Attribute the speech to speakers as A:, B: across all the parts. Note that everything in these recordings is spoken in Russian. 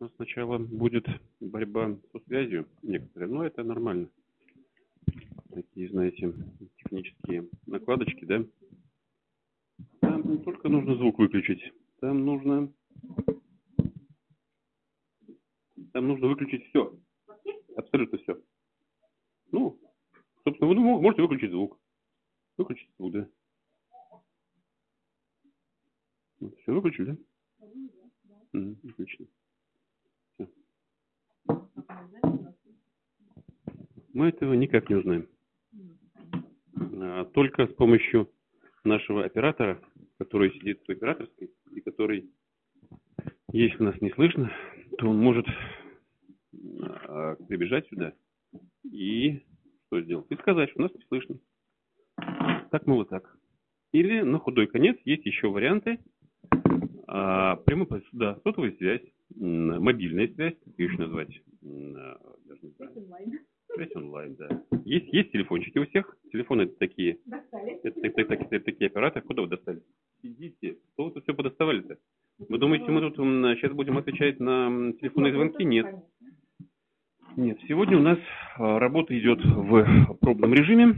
A: Нас сначала будет борьба со связью некоторые, но это нормально. Такие, знаете, технические накладочки, да? Там не только нужно звук выключить, там нужно... Там нужно выключить все. Абсолютно все. Ну, собственно, вы можете выключить звук. Выключить звук, да. Все выключили, да? Отлично. Мы этого никак не узнаем. А, только с помощью нашего оператора, который сидит в операторской и который, если нас не слышно, то он может а, прибежать сюда и что сделать? И сказать, что нас не слышно. Так, мы вот так. Или на худой конец есть еще варианты. А, прямой, да, сотовая связь, мобильная связь, как ее еще назвать? Даже не знаю. Связь онлайн, да. Есть, есть телефончики у всех. Телефоны это такие. Достали. Это, это, это, это, это такие операторы. Куда вы достали? Сидите. Что вы тут все подоставали-то? Вы думаете, мы тут сейчас будем отвечать на телефонные звонки? Нет. Нет, сегодня у нас а, работа идет в пробном режиме.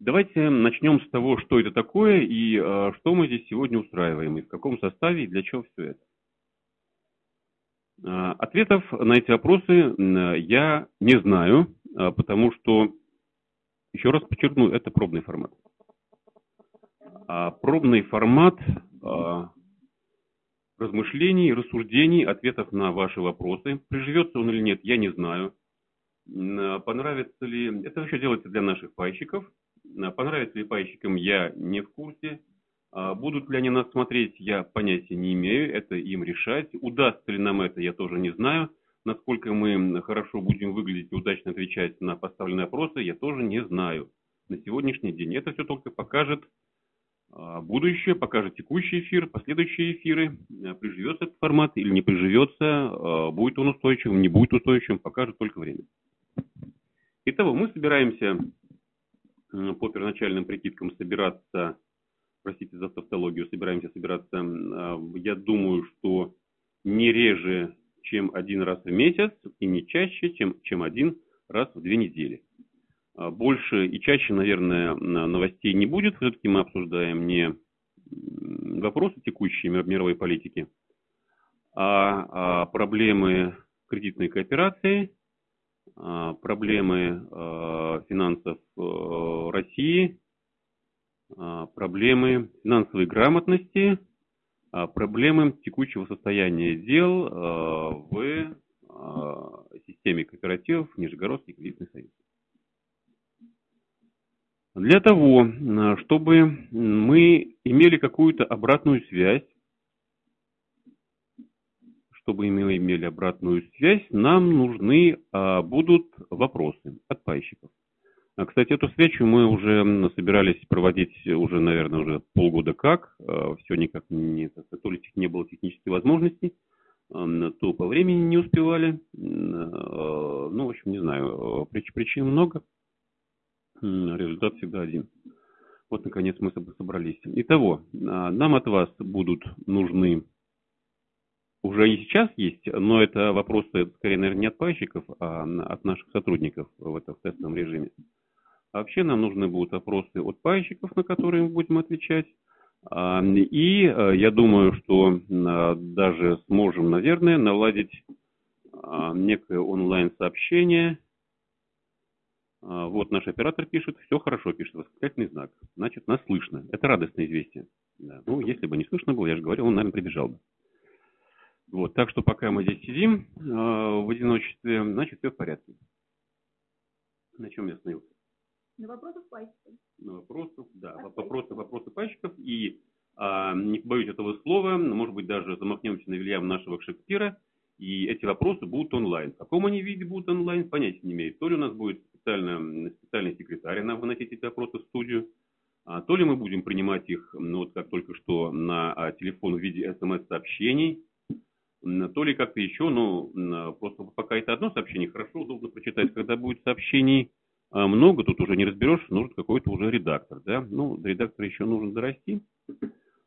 A: Давайте начнем с того, что это такое и э, что мы здесь сегодня устраиваем, и в каком составе, и для чего все это. Э, ответов на эти вопросы э, я не знаю, э, потому что, еще раз подчеркну, это пробный формат. А пробный формат э, размышлений, рассуждений, ответов на ваши вопросы. Приживется он или нет, я не знаю. Понравится ли... Это вообще делается для наших пайщиков – Э, понравится ли пайщикам, я не в курсе. А будут ли они нас смотреть, я понятия не имею, это им решать. Удастся ли нам это, я тоже не знаю. Насколько мы хорошо будем выглядеть и удачно отвечать на поставленные вопросы, я тоже не знаю. На сегодняшний день это все только покажет а, будущее, покажет текущий эфир, последующие эфиры. Э, приживется этот формат или не приживется, а, будет он устойчивым, не будет устойчивым, покажет только время. Итого, мы собираемся по первоначальным прикидкам собираться, простите за тавтологию, собираемся собираться, а, я думаю, что не реже, чем один раз в месяц и не чаще, чем, чем один раз в две недели. А, больше и чаще, наверное, новостей не будет. Все-таки мы обсуждаем не вопросы текущей мировой политики, а, а проблемы кредитной кооперации, проблемы а, финансов э, России, а, проблемы финансовой грамотности, проблемы текущего состояния дел в системе кооперативов Нижегородский кредитный союз. Для того, чтобы мы имели какую-то обратную связь чтобы мы имели обратную связь, нам нужны а, будут вопросы от пайщиков. А, кстати, эту встречу мы уже собирались проводить уже, наверное, уже полгода как. А, все никак не, то ли не было технической возможности, а, то по времени не успевали. А, ну, в общем, не знаю, причин, причин много. Результат всегда один. Вот, наконец, мы собрались. Итого, а, нам от вас будут нужны уже и сейчас есть, но это вопросы, скорее, наверное, не от пайщиков, а от наших сотрудников в этом тестовом режиме. А вообще нам нужны будут вопросы от пайщиков, на которые мы будем отвечать. А, и э, я думаю, что а, даже сможем, наверное, наладить некое онлайн-сообщение. Вот наш оператор пишет, все хорошо пишет, восклицательный знак. Значит, нас слышно. Это радостное известие. Да. Ну, если бы не слышно было, я же говорил, он, наверное, прибежал бы. Вот, так что пока мы здесь сидим э, в одиночестве, значит, все в порядке. На чем я остановился?
B: На вопросах пайщиков.
A: На вопросах, да, От вопросы, вопросы пайщиков. И э, не побоюсь этого слова, может быть, даже замахнемся на Вильям нашего Шекспира, и эти вопросы будут онлайн. В каком они виде будут онлайн, понятия не имеет. То ли у нас будет специально, специальный секретарь нам выносить эти вопросы в студию, а, то ли мы будем принимать их, ну, вот как только что, на а, телефон в виде смс-сообщений, то ли как-то еще, но ну, просто пока это одно сообщение, хорошо, удобно прочитать. Когда будет сообщений а, много, тут уже не разберешь, нужен какой-то уже редактор, да. Ну, до редактора еще нужно дорасти.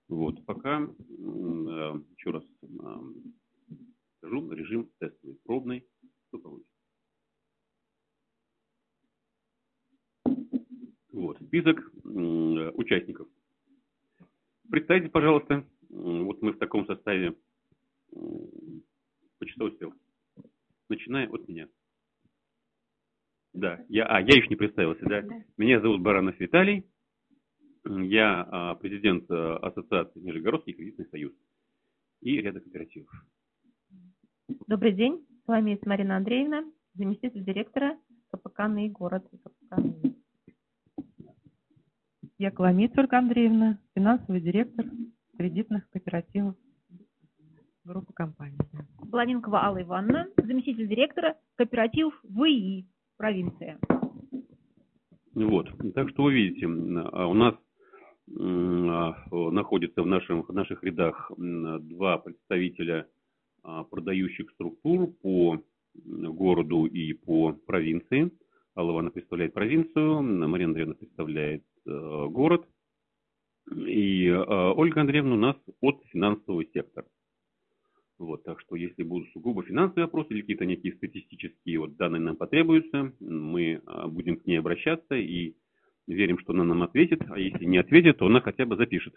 A: Вот, пока, э, еще раз а, скажу, режим тестовый, пробный, что получится. Вот, список э, участников. Представьте, пожалуйста, вот мы в таком составе по часовой стрелке, начиная от меня. Да, я, а, я еще не представился, да? Меня зовут Баранов Виталий, я а, президент а, Ассоциации Нижегородский кредитный союз и ряда кооперативов.
C: Добрый день, с вами Марина Андреевна, заместитель директора КПК «Ный город». КПК
D: Я Коломиц Ольга Андреевна, финансовый директор кредитных кооперативов группы компаний.
B: Бланинкова Алла Ивановна, заместитель директора кооперативов ВИИ, провинция.
A: Вот, так что вы видите, а у нас а, находится в, нашем, в наших рядах два представителя а, продающих структур по городу и по провинции. Алла Ивановна представляет провинцию, Марина Андреевна представляет э, город, и Ольга Андреевна у нас от финансового сектора. Вот, так что если будут сугубо финансовые вопросы или какие-то некие статистические вот данные нам потребуются, мы э, будем к ней обращаться и верим, что она нам ответит, а если не ответит, то она хотя бы запишет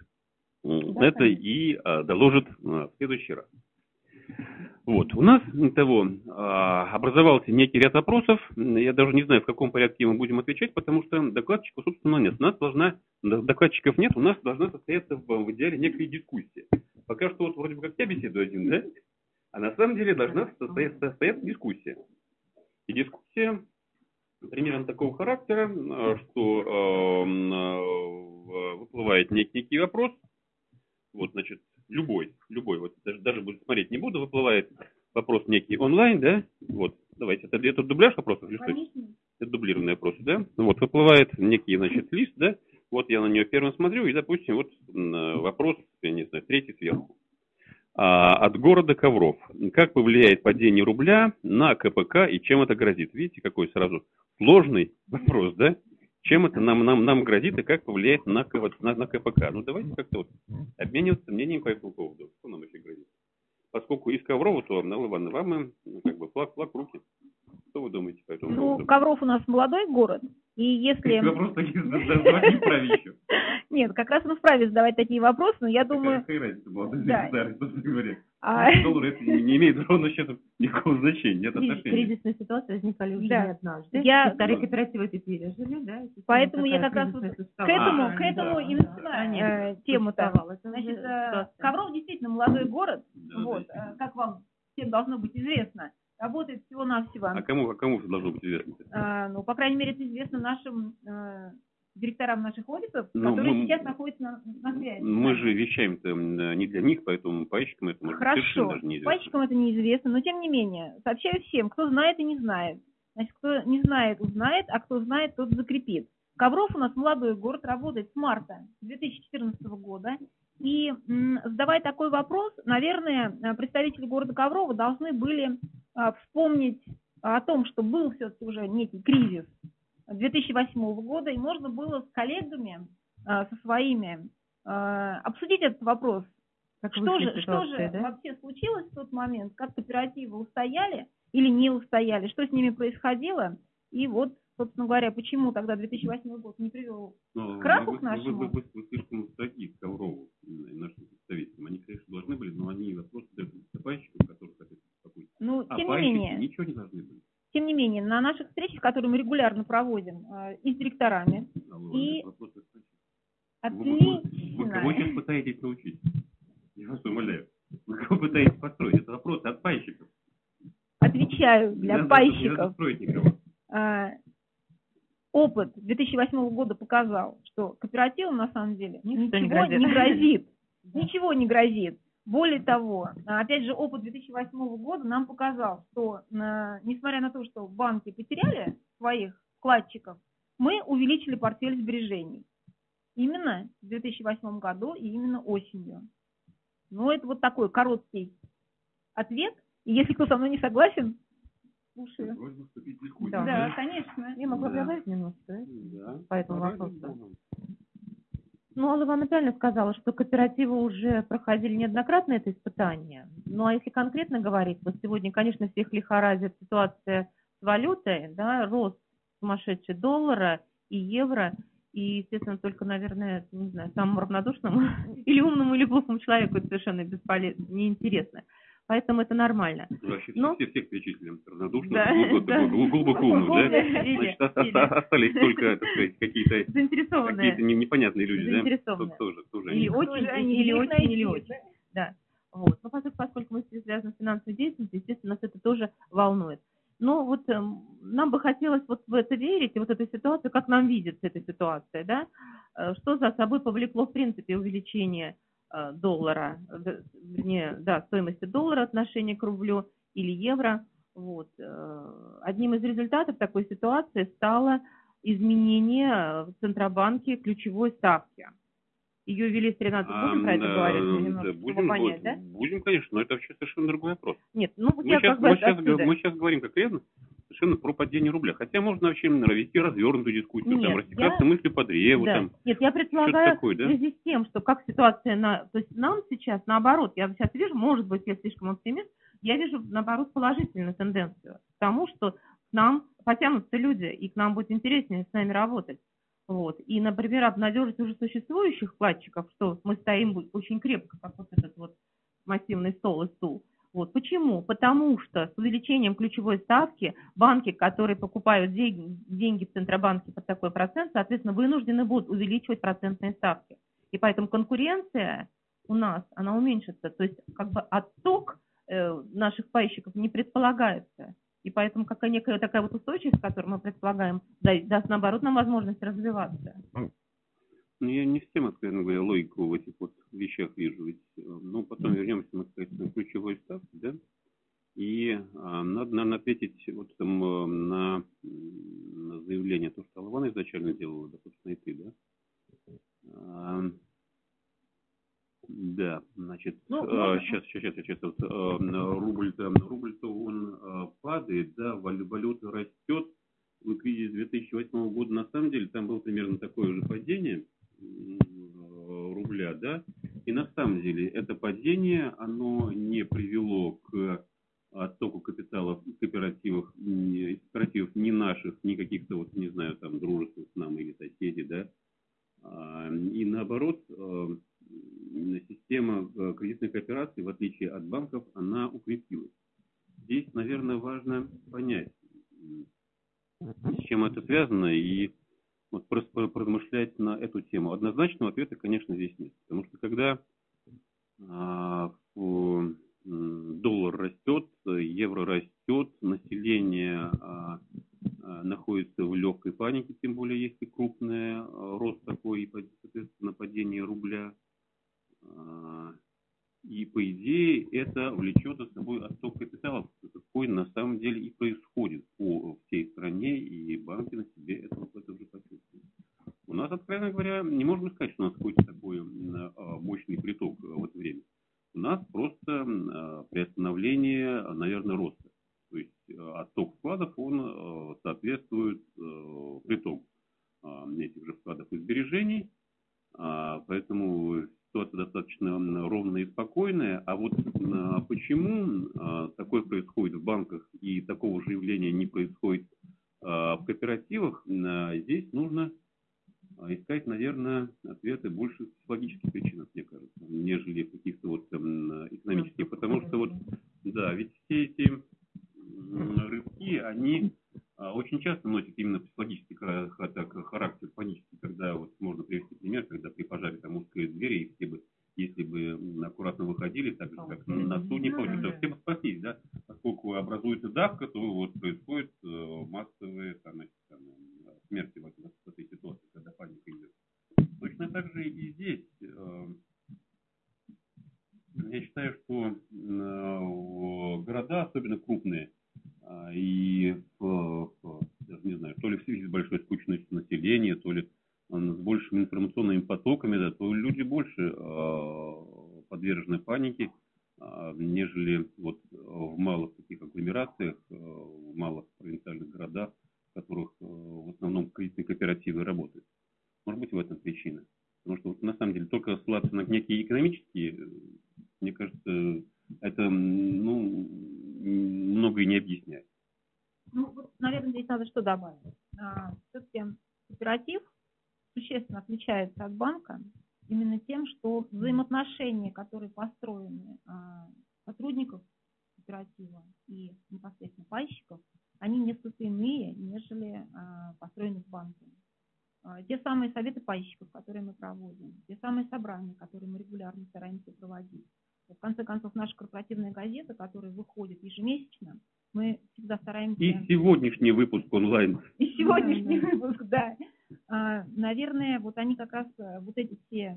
A: да, это и а, доложит а, в следующий раз. Вот, у нас того а, образовался некий ряд вопросов. Я даже не знаю, в каком порядке мы будем отвечать, потому что докладчиков, собственно, нет. У нас должна, докладчиков нет, у нас должна состояться в, в идеале некая дискуссия. Пока что вот вроде бы как я беседую один, да? А на самом деле должна состояться, состояться дискуссия. И дискуссия примерно такого характера, что э, выплывает некий, некий вопрос, вот, значит, любой, любой, вот даже, даже смотреть не буду, выплывает вопрос некий онлайн, да, вот, давайте, это, это дубляж вопросов или что? Это дублированные вопросы, да, вот, выплывает некий, значит, лист, да, вот я на нее первым смотрю, и, допустим, вот вопрос, я не знаю, третий сверху. А, от города Ковров. Как повлияет падение рубля на КПК и чем это грозит? Видите, какой сразу сложный вопрос, да? чем это нам, нам, нам грозит и как повлияет на, на, на КПК. Ну, давайте как-то вот обмениваться мнением по этому поводу. Что нам еще грозит? Поскольку из Коврова, то, Алла Ивановна, вам ну, как бы флаг, флаг в руки. Что вы думаете по этому
B: ну,
A: поводу?
B: Ну, Ковров у нас молодой город, и если...
A: Вопрос такие задавать вправе еще.
B: Нет, как раз мы вправе задавать такие вопросы, но я думаю...
A: Какая разница, молодой да. Говоря. А... Доллар это не имеет ровно счета никакого значения, нет отношения.
C: Кризисные ситуации возникали уже
B: да.
C: не однажды.
B: Я...
C: Старые кооперативы это пережили, да?
B: Поэтому я как раз вот к этому, а, к этому да. и начинаю э, тему-то. Значит, э, Ковров действительно молодой город, да, вот, да. Э, как вам всем должно быть известно работает всего-навсего.
A: А кому, а кому должно быть известно?
B: А, ну, по крайней мере, это известно нашим э, директорам наших офисов, ну, которые мы, сейчас находятся на, на связи.
A: Мы же вещаем-то не для них, поэтому пайщикам это может
B: Хорошо, даже неизвестно. пайщикам это неизвестно, но тем не менее, сообщаю всем, кто знает и не знает. Значит, кто не знает, узнает, а кто знает, тот закрепит. Ковров у нас молодой город, работает с марта 2014 года. И задавая такой вопрос, наверное, представители города Коврова должны были а, вспомнить о том, что был все-таки уже некий кризис 2008 года, и можно было с коллегами, а, со своими, а, обсудить этот вопрос. Как что же, что же да? вообще случилось в тот момент, как кооперативы устояли или не устояли, что с ними происходило, и вот собственно говоря, почему тогда 2008 год не привел
A: Но
B: к краху
A: вы,
B: к нашему?
A: Вы, вы, вы, вы слишком строги к Коврову, нашим представителям. Они, конечно, должны были, но они вопросы дают наступающим, которых хотят успокоить.
B: Ну,
A: а
B: тем не менее.
A: ничего не должны были.
B: Тем не менее, на наших встречах, которые мы регулярно проводим э, и с директорами,
A: Алло,
B: и...
A: Отлично. Вы, кого сейчас пытаетесь научить? Я вас умоляю. Вы кого пытаетесь построить? Это вопрос от пайщиков.
B: Отвечаю для
A: не
B: пайщиков. Не
A: надо.
B: А, опыт 2008 года показал, что кооперативам на самом деле ничего. Не грозит. Ничего не грозит. Более того, опять же, опыт 2008 года нам показал, что несмотря на то, что банки потеряли своих вкладчиков, мы увеличили портфель сбережений. Именно в 2008 году и именно осенью. Ну, это вот такой короткий ответ. И если кто со мной не согласен, слушаю.
A: Да,
B: да, конечно.
C: Я могу да. добавить немножко
A: да?
C: по этому вопросу. Ну, Алла Ивановна правильно сказала, что кооперативы уже проходили неоднократно это испытание. Ну, а если конкретно говорить, вот сегодня, конечно, всех лихорадит ситуация с валютой, да, рост сумасшедший доллара и евро. И, естественно, только, наверное, не знаю, самому равнодушному или умному, или глупому человеку это совершенно бесполезно, неинтересно. Поэтому это нормально.
A: Вообще
C: Но-
A: все, всех перечислим. Равнодушно,
C: Да,
A: глубоко,
C: да.
A: глубоко умных, да? Значит, остались только, так сказать, какие-то
C: заинтересованные.
A: какие-то непонятные люди, да?
C: Заинтересованные.
A: Тоже, тоже
C: Или очень,
B: они,
C: или очень, или очень. Да. Вот. Но поскольку, поскольку мы связаны с финансовой деятельностью, естественно, нас это тоже волнует. Но вот эм, нам бы хотелось вот в это верить, и вот эту ситуацию, как нам видится эта ситуация, да, Э, что за собой повлекло, в принципе, увеличение э, доллара, э, д- вернее, да, стоимости доллара отношения к рублю или евро. Вот. э, Одним из результатов такой ситуации стало изменение в Центробанке ключевой ставки. Ее ввели с 13
A: А,
C: будем про это говорить,
A: да,
C: немножко, чтобы
A: будем,
C: понять, да?
A: будем, конечно, но это вообще совершенно другой вопрос.
C: Нет, ну
A: Мы сейчас,
C: как
A: мы, сейчас,
C: отсюда.
A: мы сейчас говорим конкретно совершенно про падение рубля. Хотя можно вообще вести развернутую дискуссию,
C: Нет,
A: там, растекаться
C: я-
A: мыслью по древу,
C: Да.
A: там,
C: Нет, я предполагаю,
A: такое,
C: в
A: да?
C: связи с тем, что как ситуация на... То есть нам сейчас, наоборот, я сейчас вижу, может быть, я слишком оптимист, я вижу, наоборот, положительную тенденцию к тому, что к нам потянутся люди, и к нам будет интереснее с нами работать. Вот. И, например, обнадежить уже существующих вкладчиков, что мы стоим очень крепко, как вот этот вот массивный стол и стул. Вот. Почему? Потому что с увеличением ключевой ставки банки, которые покупают деньги, в Центробанке под такой процент, соответственно, вынуждены будут увеличивать процентные ставки. И поэтому конкуренция у нас, она уменьшится. То есть как бы отток э, наших пайщиков не предполагается. И поэтому какая некая такая вот устойчивость, которую мы предполагаем, да- даст, наоборот, нам возможность развиваться.
A: Ну, я не всем, откровенно говоря, логику в этих вот вещах вижу. Ведь, э, ну, потом вернемся мы, кстати, на ключевой ставки, да? И а, надо, наверное, ответить вот там э, на, на заявление, то, что Алвана изначально делала, да, собственно, и ты, да? А, да, значит,
C: Ну,
A: а,
C: можно.
A: сейчас, сейчас, сейчас, сейчас, вот, а, рубль-то, рубль-то он а, падает, да, вал- валюта растет, вы кризис 2008 года, на самом деле, там было примерно такое же падение э, рубля, да, и на самом деле это падение, оно не привело к оттоку капиталов из кооперативов, из кооперативов ни наших, ни каких-то, вот, не знаю, там, дружественных с нами или соседей, да, А, и наоборот, э, система э, кредитных операций, в отличие от банков, она укрепилась. Здесь, наверное, важно понять, с чем это связано, и вот поразмышлять на эту тему. Однозначного ответа, конечно, здесь нет. Потому что когда а, м, доллар растет, евро растет, население а, а, находится в легкой панике, тем более если крупный а, рост такой и, соответственно, падение рубля. И, по идее, это влечет за собой отток капиталов, какой на самом деле и происходит по всей стране, и банки на себе это, это уже почувствуют. У нас, откровенно говоря, не можно сказать, что у нас какой-то такой а, мощный приток а, в это время. У нас просто а, приостановление, а, наверное, роста. То есть а, отток вкладов, он а, соответствует притоку этих же вкладов и сбережений. Поэтому ситуация достаточно ровная и спокойная. А вот а, почему а, такое происходит в банках и такого же явления не происходит а, в кооперативах, здесь нужно искать, наверное, ответы больше в психологических причинах, мне кажется, нежели каких-то вот м, экономических. Потому что вот, да, ведь все эти м, рывки, они очень часто носят именно психологический характер, панический, когда вот можно привести пример, когда при пожаре там узкие двери, и все бы, если бы аккуратно выходили, так же, как на судне,
C: Ну,
A: то
C: да.
A: все бы спаслись, да, поскольку образуется давка, то вот происходит э, массовые там, эти, там, э, смерти в, этой- ситуации, когда паника идет. Точно так же и здесь. э, Я считаю, что города, особенно крупные, а, и в- в- даже не знаю, то ли в связи с большой скучностью населения, то ли а, с большими информационными потоками, да, то люди больше а, подвержены панике, а, нежели вот а, в малых таких агломерациях, а, в малых провинциальных городах, в которых а, в основном кредитные кооперативы работают. Может быть, в этом причина. Потому что вот, на самом деле только ссылаться на некие экономические, э, мне кажется, это ну, многое не
B: Ну, вот, наверное, здесь надо что добавить. Все-таки кооператив существенно отличается от банка именно тем, что взаимоотношения, которые построены а, сотрудников кооператива и непосредственно пайщиков, они несколько иные, нежели а, построены в банке. А, те самые советы пайщиков, которые мы проводим, те самые собрания, которые мы регулярно стараемся проводить. В конце концов, наша корпоративная газета, которая выходит ежемесячно, мы всегда стараемся...
A: И сегодняшний выпуск онлайн.
B: И сегодняшний выпуск, да. А, наверное, вот они как раз, э, вот эти все э,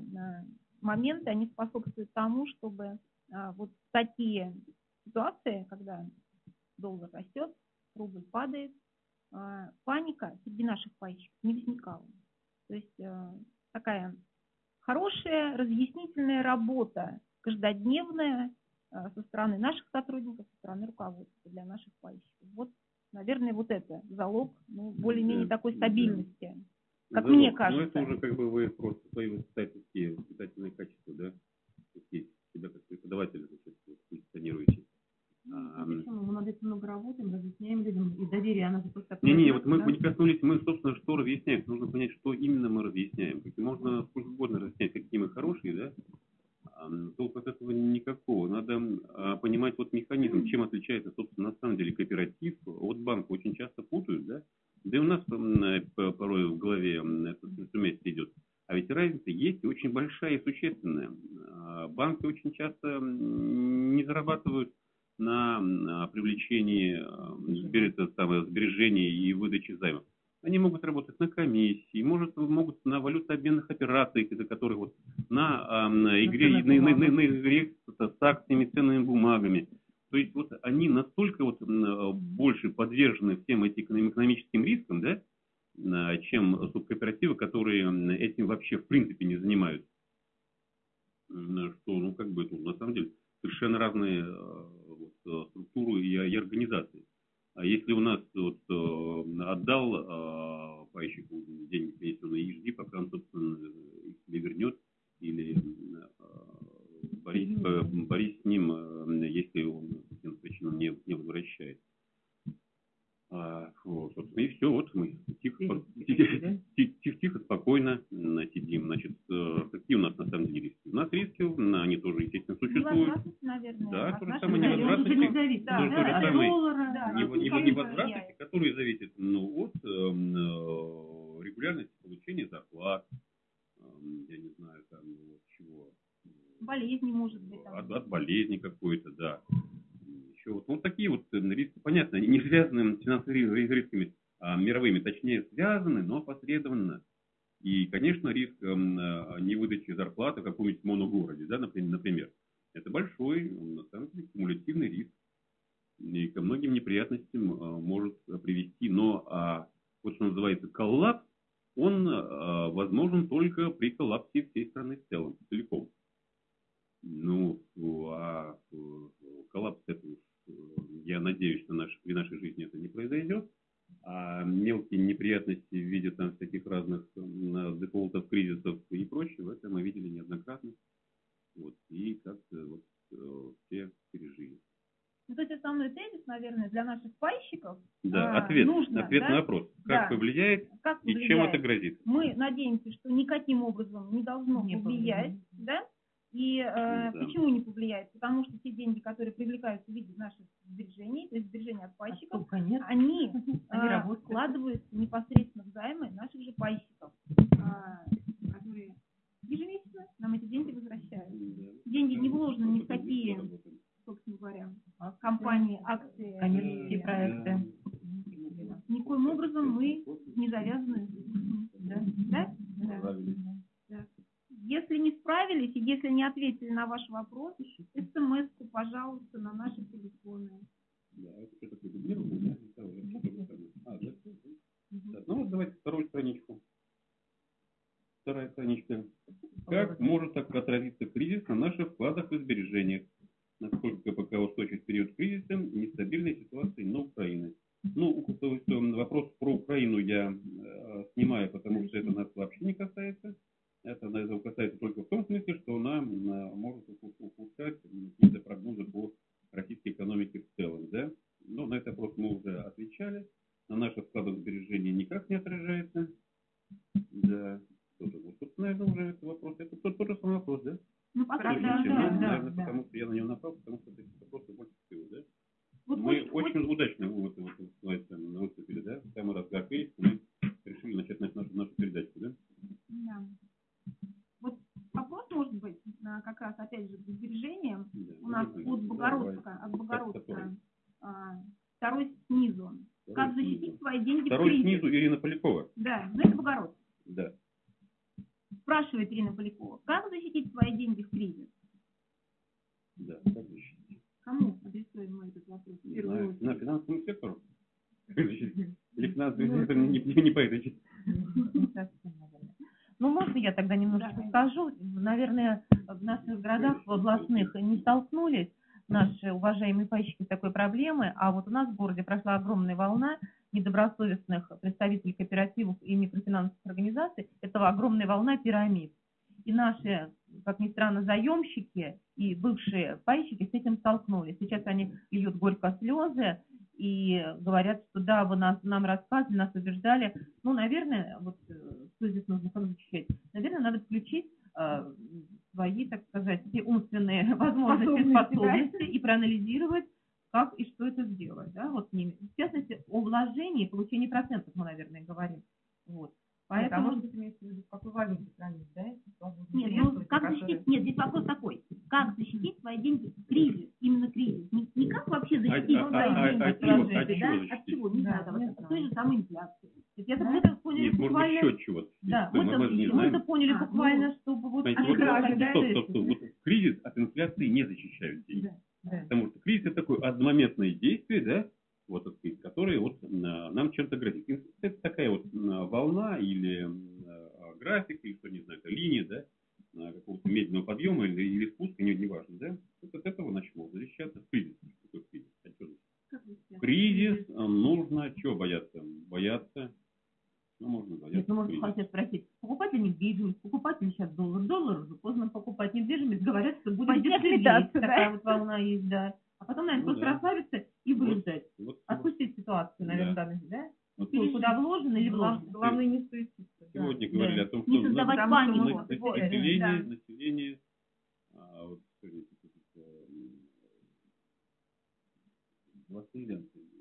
B: моменты, они способствуют тому, чтобы а, вот такие ситуации, когда доллар растет, рубль падает, паника среди наших пайщиков не возникала. То есть э, такая хорошая разъяснительная работа, каждодневная со стороны наших сотрудников, со стороны руководства для наших пайщиков. Вот, наверное, вот это залог ну, более-менее такой стабильности. Как
A: ну,
B: мне
A: ну,
B: кажется.
A: Ну, это уже как бы вы просто свои воспитательские, воспитательные качества, да, такие, себя как преподавателя, значит, позиционируете.
C: А, Почему? Мы над этим много работаем, разъясняем людям, и доверие, она же просто...
A: Не-не, вот мы да? не коснулись, мы, собственно, что разъясняем. Нужно понять, что именно мы разъясняем. Можно сколько угодно разъяснять, какие мы хорошие, да, толку от этого никакого. Надо а, понимать вот механизм, чем отличается, собственно, на самом деле кооператив от банка. Очень часто путают, да, да и у нас порой в голове это вместе идет. А ведь разница есть очень большая и существенная. А, банки очень часто не зарабатывают на привлечении сбережений и выдаче займов. Они могут работать на комиссии, может, могут на валютообменных операциях, из-за которых вот на, на игре, на, на, на, на игре с акциями, ценными бумагами. То есть вот они настолько вот больше подвержены всем этим экономическим рискам, да, чем субкооперативы, которые этим вообще в принципе не занимаются. Что, ну, как бы, ну, на самом деле, совершенно разные вот, структуры и, и организации. А если у нас вот, отдал пайщику деньги пенсионные и жди, пока он, собственно, их себе вернет, или борись, борись с ним, если он по каким причинам не, не возвращает. А, вот, собственно, и все, вот мы тихо, тихо, Как может так отразиться кризис на наших вкладах и сбережениях? Насколько пока устойчив период кризиса нестабильной ситуации на Украине? Ну, то есть, э, вопрос про Украину я э, снимаю, потому что это нас вообще не касается. Это нас касается только в том смысле, что она э, может ухудшать какие-то прогнозы по российской экономике в целом. Да? Но на этот вопрос мы уже отвечали. На наших вкладах сбережений никак не отражается. Да.
B: от, от Богородска, от Богородска. А, второй снизу. Как защитить свои деньги в
A: Второй
B: кризис?
A: снизу Ирина Полякова.
B: Да, ну это Богородск.
A: Да.
B: Спрашивает Ирина Полякова. Как защитить свои деньги в кризис?
A: Да. Как защитить?
B: Кому адресуем мы этот вопрос? в
A: Не
B: первую
A: знаю.
B: очередь?
A: На финансовому сектору? Или финансовый сектор не, не, не по этой части?
C: Не совсем, наверное. Ну, можно я тогда немножко
B: Давай.
C: скажу? Наверное, в наших городах, в областных не столкнулись наши уважаемые пайщики с такой проблемой, а вот у нас в городе прошла огромная волна недобросовестных представителей кооперативов и микрофинансовых организаций. Это огромная волна пирамид. И наши, как ни странно, заемщики и бывшие пайщики с этим столкнулись. Сейчас они льют горько слезы и говорят, что да, вы нас, нам рассказывали, нас убеждали. Ну, наверное, вот э, что здесь нужно защищать? Наверное, надо включить э, свои, так сказать, все умственные возможности,
B: Способности, да?
C: способности и проанализировать, как и что это сделать. Да? Вот, с ними. в частности, о вложении и получении процентов мы, наверное, говорим. Вот.
D: Поэтому,
C: Поэтому,
D: может быть, имеется в виду, в какой валюте хранить, да?
B: Нет, ну как
D: которые-
B: защитить? Нет, здесь вопрос такой. Как защитить свои деньги в кризис? Именно кризис. Не, не как вообще
A: А-
B: защитить
A: а-
B: свои
A: а-
B: деньги
A: от чего- от чего
B: да?
A: защитить?
B: От чего? Не
C: Да,
B: знаю,
C: не
B: от той же самой инфляции.
C: Это
B: Да?
C: мы так поняли
A: Нет, может
C: буквально...
A: еще чего-то.
C: Да,
A: Мы-
C: мы,
A: мы не
C: это, мы это поняли
B: А, ну,
C: буквально, чтобы вот...
A: Понимаете, вот, стоп, стоп, стоп. Вот кризис от инфляции не защищают деньги.
B: Да.
C: Да.
A: Потому что кризис это такое одномоментное действие, да, вот, так сказать, которое вот а, нам чем-то грозит. Это такая вот волна или а, график, или что, не знаю, линия, да, а, какого-то медленного подъема или, или спуска, не, неважно, да. Вот от этого начало защищаться кризис. Что кризис? А что? Кризис нужно чего бояться? Бояться. Ну, можно бояться.
C: Нет, ну, можно
A: кризиса.
C: хотят спросить, покупать ли недвижимость, покупать ли сейчас доллар, доллар уже поздно покупать недвижимость, говорят, что будет
B: Пойдет летаться, да?
C: такая вот волна есть, да. А потом, наверное,
A: Ну
C: просто
A: да.
C: расслабиться и выждать,
A: Вот,
C: отпустить ситуацию, наверное,
A: Да.
C: в данном, да?
A: вот
C: Что, куда вложено или вложено.
D: Главное не суетиться. да.
A: сегодня
C: Да.
A: говорили о том, что
B: Не
A: на-
B: создавать панику.
A: на-
B: Вот,
A: население,
B: да.
A: население, а, вот,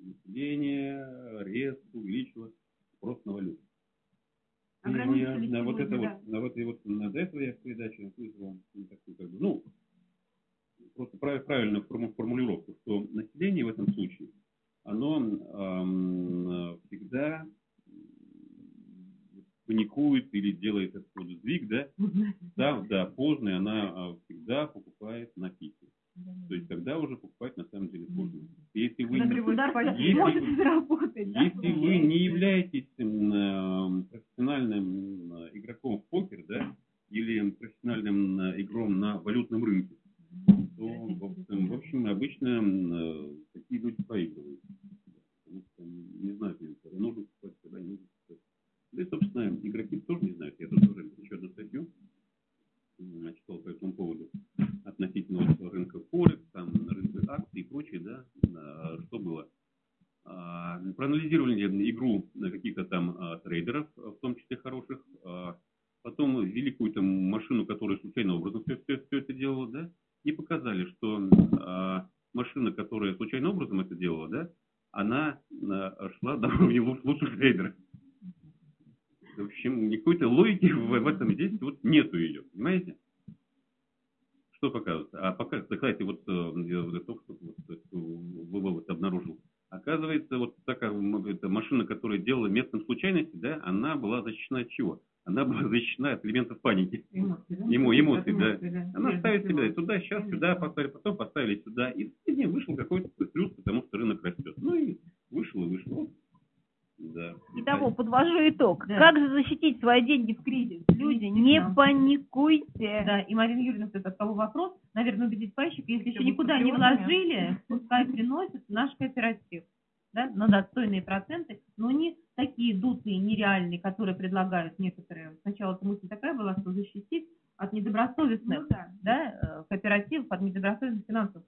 A: население резко увеличило спрос на валюту.
B: Ограничили
A: я на вот это
B: сегодня,
A: вот, на вот, и вот на до этого я в передаче вызвал ну, такую, как бы, ну, просто прав- правильную форму- формулировку, что население в этом случае, оно ам, всегда паникует или делает этот вот сдвиг, да, да, да, поздно, она а, всегда покупает на пике. То есть тогда уже покупать на самом деле поздно. Если вы, не- Если-
B: может заработать, да?
A: если вы не являетесь м, э, профессиональным игроком в покер, да, или профессиональным игром на валютном рынке, то, в общем, обычно э, такие люди проигрывают. Потому что они не знают, когда нужно покупать, когда не нужно покупать. Да и, собственно, игроки тоже не знают. Я тут тоже еще одну статью м, читал по этому поводу относительно вот рынка Форекс, там, рынка акций и прочее, да, а, что было. А, Проанализировали игру на каких-то там а, трейдеров, в том числе хороших, а, потом ввели какую-то машину, которая случайным образом все, все, все это делала, да, и показали, что а, машина, которая случайным образом это делала, да, она а, шла до уровня луч- лучших трейдеров. В общем, никакой-то логики в, в этом здесь вот нету ее, понимаете? Что показывает? А пока, кстати, вот э, я вот только что вот, э, вывод обнаружил. Оказывается, вот такая м, эта машина, которая делала местом случайности, да, она была защищена от чего? Она была защищена от элементов паники.
C: Эмоции, да?
A: Ему- эмоции, да.
C: да.
A: Она
C: Прежде
A: ставит
C: всего.
A: себя туда, сейчас сюда поставили, потом поставили сюда. И в дне вышел какой-то плюс, потому что рынок растет. Ну и вышел и вышел. Вот. Да.
B: Итого, подвожу итог.
C: Да.
B: Как же свои деньги в кризис? Люди, не паникуйте.
C: Да, и Марина Юрьевна это стал вопрос, наверное, убедить пайщика, если еще никуда не вложили, пускай приносят в наш кооператив, да, на достойные проценты, но не такие дутые, нереальные, которые предлагают некоторые. Сначала эта мысль такая была, что защитить от недобросовестных
B: Ну да.
C: да, э, кооперативов, от недобросовестных финансовых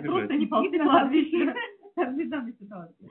A: выбрать,
D: просто не ползла вещи.
C: Разлетами ситуации.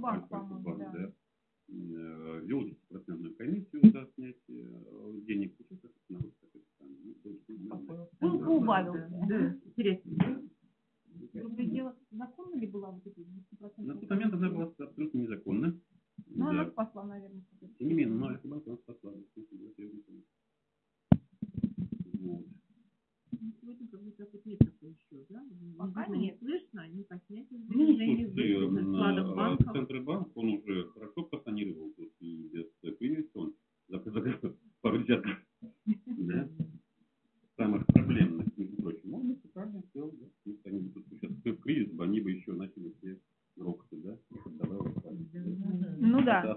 C: Кубанк, по-моему,
D: да.
A: да
D: э,
A: вел процентную комиссию за снятие э, денег, учитывая, что народ так и сам. Поубавил. Да.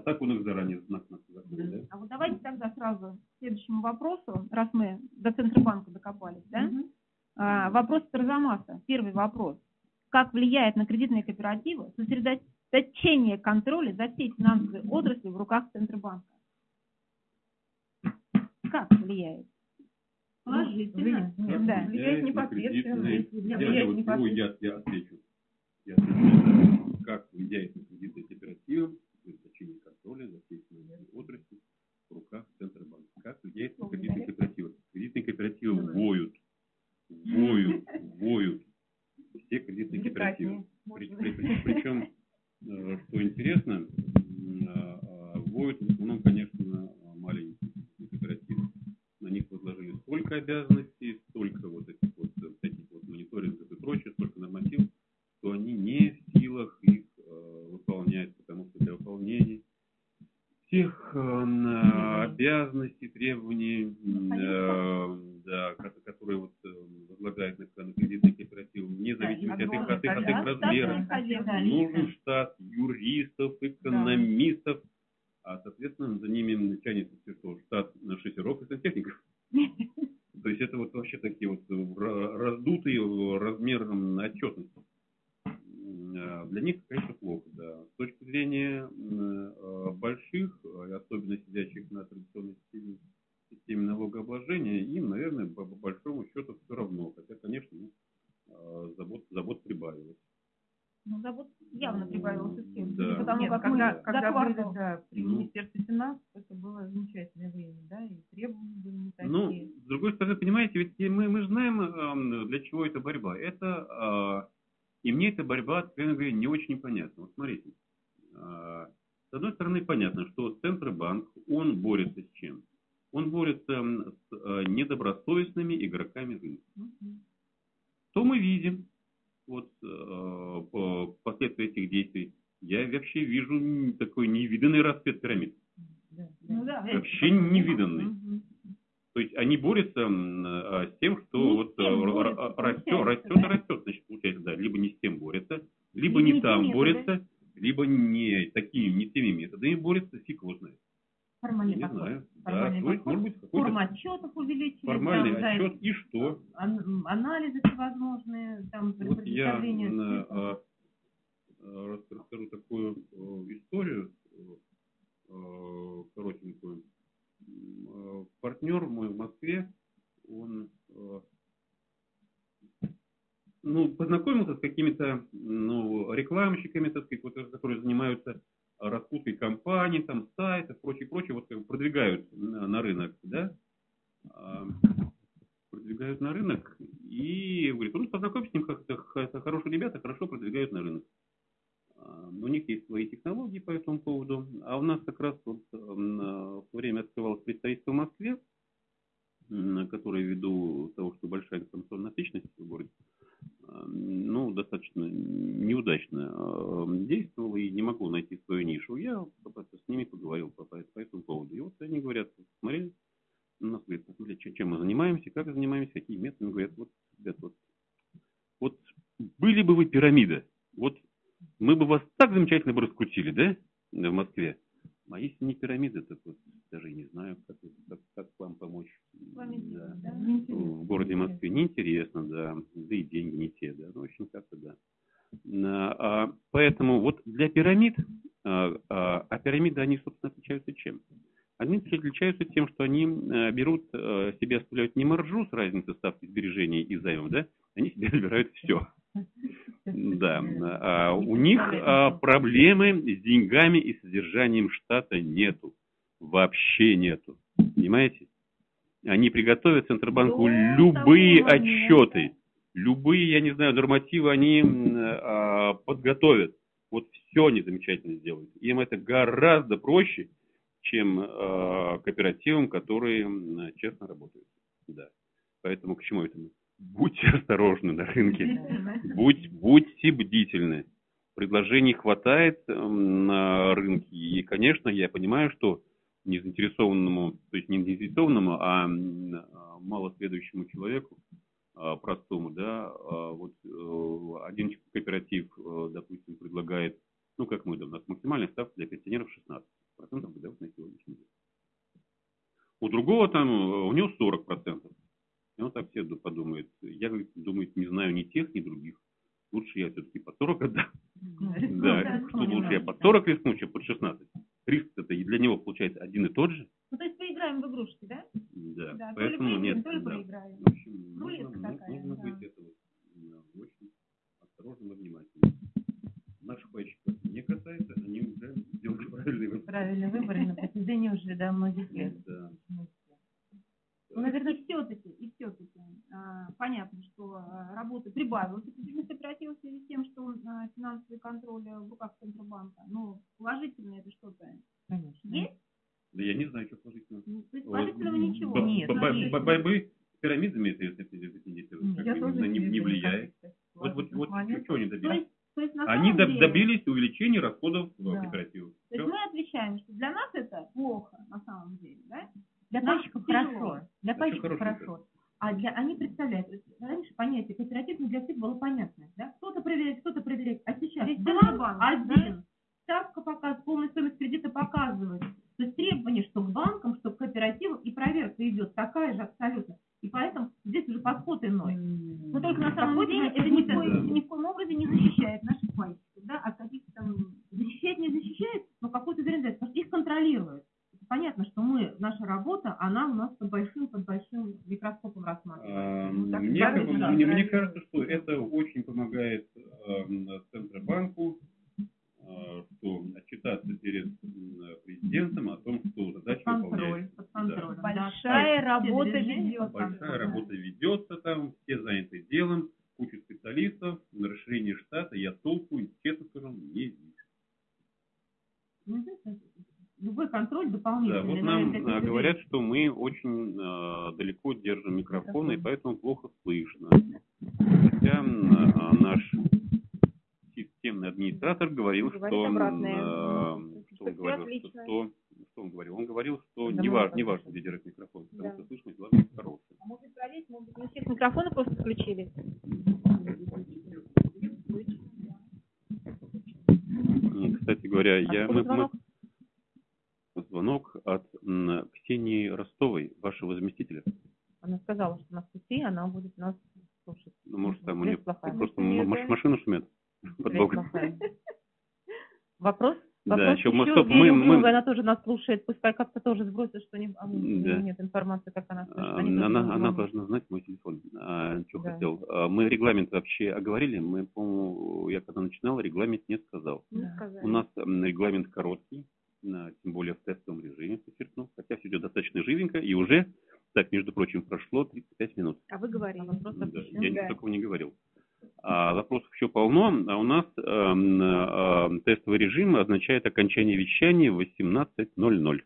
A: так он их заранее знак нас закрыл, да?
B: А вот давайте тогда сразу к следующему вопросу, раз мы до Центробанка докопались, да?
D: Угу.
B: А, вопрос Тарзамаса, первый вопрос. Как влияет на кредитные кооперативы сосредоточение контроля за всей финансовой отрасли в руках Центробанка? Как влияет?
D: Положительно.
B: Да.
C: Влияет
A: э,
C: непосредственно.
A: Кредитные... Я, вот,
C: непосредственно.
A: я, я отвечу. Я отвечу. Как влияет на кредитные кооперативы контроля за всей семинарной отрасли в руках Центробанка. Как людей с кредитные кооперативы? Кредитные кооперативы воют, воют, воют. Все кредитные кооперативы. Причем, э, что интересно, э, э, воют в основном, конечно, маленькие кооперативы. На них возложили столько обязанностей, столько вот этих вот всяких вот мониторингов и прочее, столько нормативов, обязанности, требования, э, да, которые вот э, возлагают на, на кредитный кооператив, вне зависимости от их, от их, от их
B: размера,
A: нужен штат юристов, экономистов, а, соответственно, за ними тянется все, что штат шестеров и сантехников. То есть это вот вообще такие вот э, раздутые размером отчетности. эта борьба, откровенно говоря, не очень понятна. Вот смотрите, а, с одной стороны, понятно, что Центробанк, он борется с чем? Он борется с а, недобросовестными игроками рынка.
C: Угу.
A: Что мы видим вот, а, по последствия этих действий? Я вообще вижу такой невиданный расцвет пирамид.
B: Да, да.
A: Вообще невиданный. То есть они борются а, с тем, что
B: Не
A: вот
B: тем
A: р- растет, растет
B: да?
A: растет, значит, получается, да, либо не с тем борются,
B: Либо
A: не
B: не
A: там
B: теми
A: борются, либо не такими, не теми методами борются, фиг его знает.
C: Формальный
A: Не
C: подход.
A: знаю. Да,
C: Формальный
A: то есть,
C: подход.
A: может быть, какой-то
C: Форма отчетов увеличили.
A: формальный
C: да,
A: отчет, и что?
C: ан- анализы всевозможные, там,
A: Вот я а, а, рас- расскажу такую э, историю э, коротенькую. Э, Партнер мой в Москве, он э, ну, познакомился с какими-то ну, рекламщиками, так сказать, вот, которые занимаются раскруткой компаний, там, сайтов, прочее, прочее, вот как бы продвигают на, на рынок, да, А, продвигают на рынок, и говорит, ну, познакомься с ним, как это, х- это хорошие ребята, хорошо продвигают на рынок. А, У них есть свои технологии по этому поводу, а у нас как раз вот а, в то время открывалось представительство в Москве, которое ввиду того, что большая информационная насыщенность в городе, а, ну, достаточно неудачно а, действовал и не могу найти свою нишу. Я просто с ними поговорил по, по по этому поводу. И вот они говорят, смотри, у нас говорят, посмотри, чем- мы занимаемся, как занимаемся, какие методы. Говорят, вот, ребят, вот, вот были бы вы пирамида, вот мы бы вас так замечательно бы раскрутили, да, в Москве. А если не пирамида, так вот даже не знаю, как, как, как вам помочь.
B: вами
A: Да
B: да?
A: в городе Москве неинтересно, да, да и деньги не те, да, ну, в общем, как-то да. А, Поэтому вот для пирамид, а, а а пирамиды, они, собственно, отличаются чем? Они отличаются тем, что они э, берут, э, себе оставляют не маржу с разницей ставки сбережений и займов, да, они себе забирают все. Да, а у них а, проблемы с деньгами и содержанием штата нету. Вообще нету. Понимаете? Они приготовят Центробанку любые отчеты, любые, я не знаю, нормативы они а, подготовят. Вот все они замечательно сделают. Им это гораздо проще, чем кооперативам, которые честно работают. Да. Поэтому к чему это мы? Будьте осторожны на рынке. Будь, будьте бдительны. Предложений хватает эм, на рынке. И, конечно, я понимаю, что незаинтересованному, то есть не незаинтересованному, а а, малосведущему человеку, а, простому, да, а, вот э, один кооператив, э, допустим, предлагает, ну, как мы, да, у нас максимальная ставка для пенсионеров 16% годовых на сегодняшний день. У другого там, э, у него 40%. И он так все ду- подумает. Я, говорит, думаю, не знаю ни тех, ни других. Лучше я все-таки по 40 отдам. Да, что лучше я под 40 рискну, чем под 16. Риск это и для него получается один и тот же.
B: Ну, то есть поиграем в игрушки, да?
A: Да,
B: Да, то ли
A: поэтому нет.
B: то ли
A: да.
B: проиграем.
A: В общем, нужно,
B: Рулетка
A: ну,
B: такая,
A: нужно
B: да.
A: быть это вот, да, очень осторожным и внимательным. Наших пайщиков не касается, они уже сделали правильный выбор.
C: Правильный выбор на протяжении уже да, многих лет.
A: Да.
B: Ну, наверное, и все-таки, и все-таки а, понятно, что а, работы прибавилось эффективность кооператива в связи с тем, что а, финансовый контроль в руках Центробанка. Но положительное это что-то
C: Конечно.
B: есть?
A: Да я не знаю, что положительно.
B: Ну, То есть положительного ничего.
A: Б-
C: Нет,
A: б-
C: ну, есть.
A: б- Борьбы с пирамидами это,
C: тоже
A: не, не
C: вижу,
A: влияет. Вот, вот, вот что они
B: То
A: добились?
B: есть, то есть на
A: Они
B: деле,
A: добились увеличения расходов э,
C: Да.
A: кооперативов.
B: То есть мы отвечаем, что для нас это плохо на самом деле, да?
C: Для
B: Нам
C: пайщиков
B: тяжело.
C: хорошо. Для
A: Это
C: пайщиков
A: хорошо.
C: А для они представляют, раньше понятие кооператив не для всех было понятно, да? Кто-то проверяет, кто-то проверяет. А сейчас
B: Весь
C: банк
B: Центробанк,
C: один, ставка показывает, полная стоимость кредита показывает. То есть требование, что к банкам, что к кооперативам, и проверка идет такая же абсолютно. И поэтому здесь уже подход иной.
B: Но только на самом
C: Какой
B: деле это ни в, коем, ни в коем образе не защищает наших пайщиков, да, от каких-то там...
C: Защищает, не защищает, но какой-то вероятность, потому что их контролируют. Понятно, что мы, наша работа, она у нас под большим, под большим микроскопом рассматривается. Ну, так
A: Мне,
C: да,
A: мне, кажется, что это очень помогает эм, Центробанку, э, что отчитаться перед президентом о том, что задача
C: Под контроль,
A: выполняется.
C: под контролем.
A: Да.
C: да.
B: Большая
C: Все
B: работа ведется.
A: Большая работа ведется там, все заняты делом, куча специалистов, на расширение штата я толку, честно скажу, не вижу.
C: Любой контроль
A: Да,
C: дополнительный.
A: вот
C: на
A: нам а,
C: люди-
A: говорят, что мы очень а, далеко держим микрофон, и поэтому плохо слышно. Хотя а, наш системный администратор говорил, что, э, что он говорил, что, что, что он говорил? Он говорил, что
C: Да,
A: не,
C: мы
A: важ,
C: это
A: не важно, где держать микрофон, потому
B: Да.
A: что слышимость должна быть хорошая.
B: А может проверить, может быть, у всех микрофоны просто включили?
A: Кстати говоря, я,
C: Откуда
A: мы, мы-
C: звонок?
A: от Ксении Ростовой, вашего заместителя.
C: Она сказала, что на пути она будет нас слушать.
A: Ну, может, там у нее
C: плохая.
A: просто маш- машина шумит под боком.
C: плохая. Вопрос?
A: Да,
C: Вопрос
A: ещё мы-
C: еще.
A: стоп, мы- мы-
C: она тоже нас слушает. Пускай как-то тоже сбросит, что не, а,
A: Да.
C: нет информации, как она слышит. Они
A: Она, она должна знать мой телефон. А, что
C: Да.
A: хотел. А, Мы регламент вообще оговорили. Мы, по-моему, я когда начинал, регламент не сказал.
B: Не
C: Да.
B: сказали.
A: У нас регламент короткий, тем более в тестовом режиме, подчеркну. Хотя все идет достаточно живенько. И уже, так, между прочим, прошло 35 минут.
B: А вы говорили.
C: вопрос
A: Да, я
B: Да.
A: такого не говорил. А вопросов еще полно, а у нас эм, э, тестовый режим означает окончание вещания в 18.00.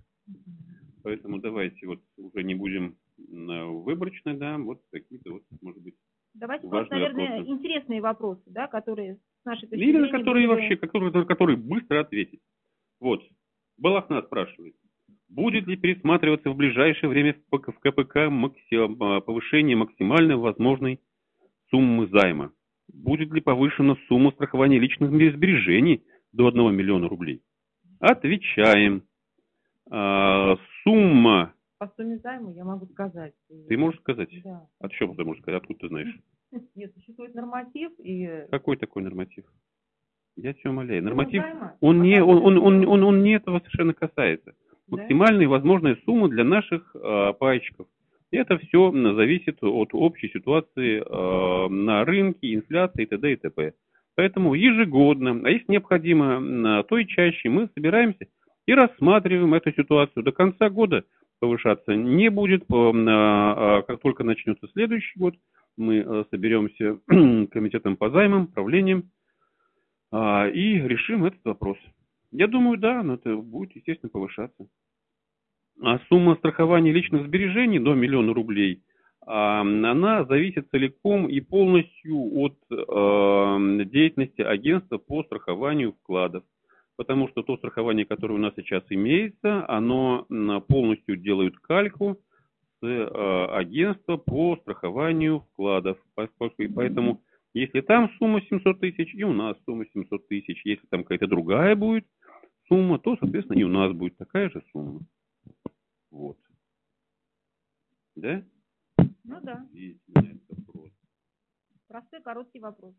A: Поэтому давайте вот уже не будем э, выборочно, да, вот какие-то вот, может быть,
B: Давайте
A: Важные
B: просто, наверное,
A: вопросы.
B: интересные вопросы, да, которые с нашей точки
A: или на
B: зрения
A: которые
B: были бы-
A: вообще, которые, которые быстро ответить. Вот, Балахна спрашивает, будет ли пересматриваться в ближайшее время в ПК в КПК макси- э, повышение максимальной возможной суммы займа? Будет ли повышена сумма страхования личных сбережений до 1 миллиона рублей? Отвечаем. А, Сумма,
C: По сумме займа я могу сказать.
A: ты можешь сказать?
C: Да.
A: От чего ты можешь сказать? Откуда ты знаешь?
C: Нет, существует норматив и...
A: Какой такой норматив? Я тебя умоляю. Норматив, он не, он, он, он, он, он не этого совершенно касается. Максимальная возможная сумма для наших э, пайщиков. Это все зависит от общей ситуации э, на рынке, инфляции и т.д. и т.п. Поэтому ежегодно, а если необходимо, то и чаще мы собираемся и рассматриваем эту ситуацию. До конца года повышаться не будет. А, а, Как только начнется следующий год, мы соберемся комитетом по займам, правлением а, и решим этот вопрос. Я думаю, да, но это будет, естественно, повышаться. А сумма страхования личных сбережений до миллиона рублей, а, она зависит целиком и полностью от э, деятельности агентства по страхованию вкладов. Потому что то страхование, которое у нас сейчас имеется, оно полностью делает кальку с агентства по страхованию вкладов. Поэтому, если там сумма 700 тысяч, и у нас сумма 700 тысяч. Если там какая-то другая будет сумма, то, соответственно, и у нас будет такая же сумма. Вот. Да?
B: Ну да,
A: этот вопрос.
B: простой короткий вопрос.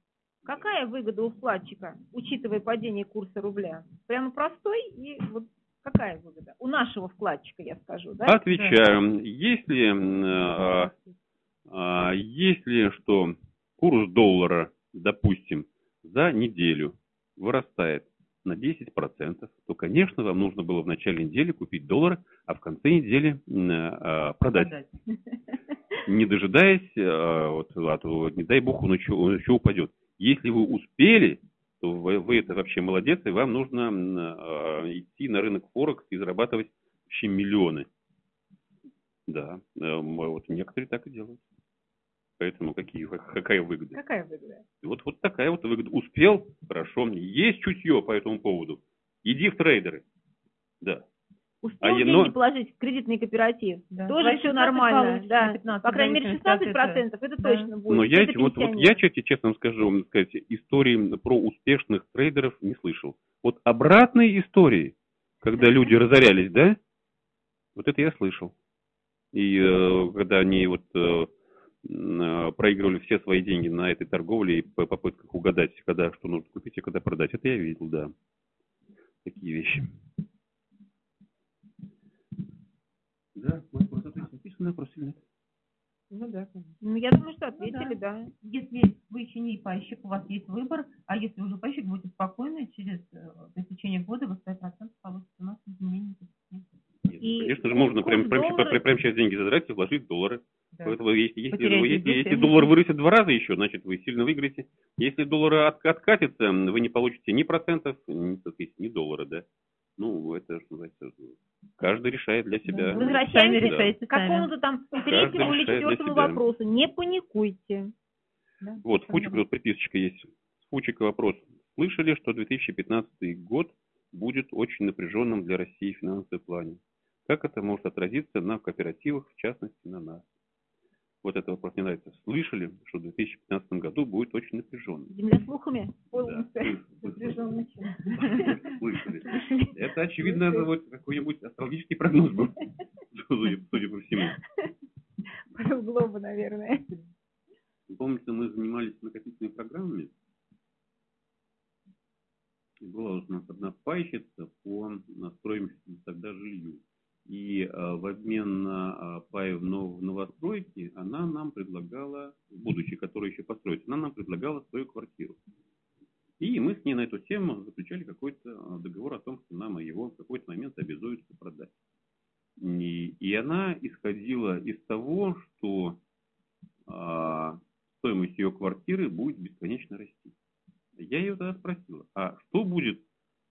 B: Какая выгода у вкладчика, учитывая падение курса рубля? Прямо простой и вот какая выгода? У нашего вкладчика, я скажу, да?
A: Отвечаю. Если, а, а, если что курс доллара, допустим, за неделю вырастает на 10%, то, конечно, вам нужно было в начале недели купить доллары, а в конце недели а, продать.
C: Продать.
A: не дожидаясь, а, вот, а то, не дай бог, он еще, он еще упадет. Если вы успели, то вы, вы это вообще молодец, и вам нужно а, идти на рынок Форекс и зарабатывать вообще миллионы. Да, э, вот некоторые так и делают. Поэтому какие, какая выгода?
B: Какая выгода?
A: Вот, вот такая вот выгода. Успел? Хорошо. Есть чутье по этому поводу. Иди в трейдеры. Да.
B: Успел
A: А
B: деньги
A: но-
B: положить в кредитный кооператив?
C: Да.
B: Тоже все
C: 16
B: нормально,
C: получишь,
B: да.
C: или 15,
B: По крайней мере,
C: в зависимости от
B: 16 процентов, это
C: Да.
B: точно будет.
A: Но я,
B: Это
A: вот, вот я честно, честно вам скажу, вам сказать, истории про успешных трейдеров не слышал. Вот обратные истории, когда люди разорялись, да, вот это я слышал. И э, когда они вот э, проигрывали все свои деньги на этой торговле и по попытках угадать, когда что нужно купить и когда продать, это я видел, да. Такие вещи. Да, может, просто то есть написано вопрос или нет?
C: Ну да, конечно.
B: Ну, я думаю, что ответили, да.
C: Если вы еще не пайщик, у вас есть выбор, а если уже пайщик, будете спокойны, через э, по истечении года вы 100% получите у нас изменения.
A: Нет, ну,
B: И
A: конечно же, можно прям, прям, прям, прям сейчас деньги задрать и вложить в доллары.
C: Да.
A: Поэтому если, если, если, если доллар вырастет два раза еще, значит вы сильно выиграете. Если доллар от- откатится, вы не получите ни процентов, ни, ни доллара, да. Ну, это, что называется, каждый решает для себя.
B: Возвращаемся
C: решаете
B: к какому-то там третьему или четвертому вопросу. Не паникуйте.
C: Да.
A: Вот, Фучик, вот приписочка есть. Фучика вопрос. слышали, что 2015 год будет очень напряженным для России в финансовом плане. Как это может отразиться на кооперативах, в частности на нас? Вот это вопрос мне нравится. Слышали, что в 2015 году будет очень напряженным?
B: Земля слухами?
A: Да.
B: Напряженный
A: Слышали. Это, очевидно, вот какой-нибудь астрологический прогноз был, судя, по всему.
B: Глоба, наверное.
A: Помните, мы занимались накопительными программами. И была у нас одна пайщица по стоимости тогда жилью. И э, в обмен на э, пай в, нов, в новостройке она нам предлагала, будущее, которое еще построить, она нам предлагала свою квартиру. И мы с ней на эту тему заключали какой-то э, договор о том, что нам его в какой-то момент обязуются продать. И, и она исходила из того, что а, стоимость ее квартиры будет бесконечно расти. Я ее тогда спросил, а что будет,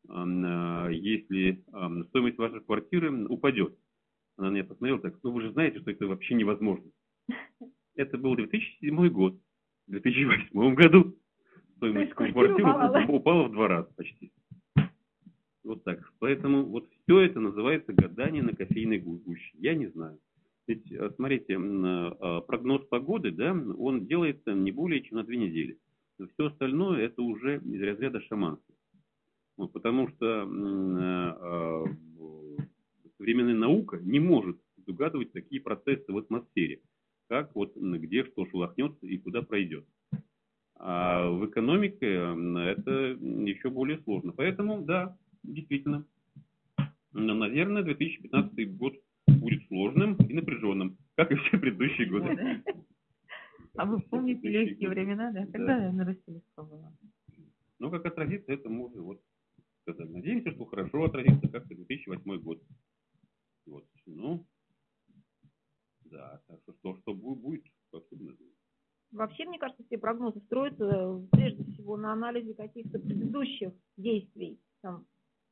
A: если а, стоимость вашей квартиры упадет? Она на меня посмотрела так, ну вы же знаете, что это вообще невозможно. Это был 2007 год. В 2008 году стоимость квартиры упала. упала в два раза почти. Вот так. Поэтому вот все это называется гадание на кофейной гуще. Я не знаю. Ведь, э, смотрите, э, прогноз погоды, да, он делается не более чем на две недели. Все остальное это уже из разряда шаманства. Вот, потому что э, современная наука не может угадывать такие процессы в атмосфере, как вот где что шелохнется и куда пройдет. А в экономике это еще более сложно. Поэтому, да, действительно, наверное, 2015 год будет сложным и напряженным, как и все предыдущие годы.
C: А вы помните легкие времена, да? Когда да. на России было?
A: Ну, как отразится, это уже вот сказали. Надеемся, что хорошо отразится, как и 2008 год. Вот. Ну, да, так что что, что будет, особенно.
B: Вообще, мне кажется, все прогнозы строятся э, прежде всего на анализе каких-то предыдущих действий. Там,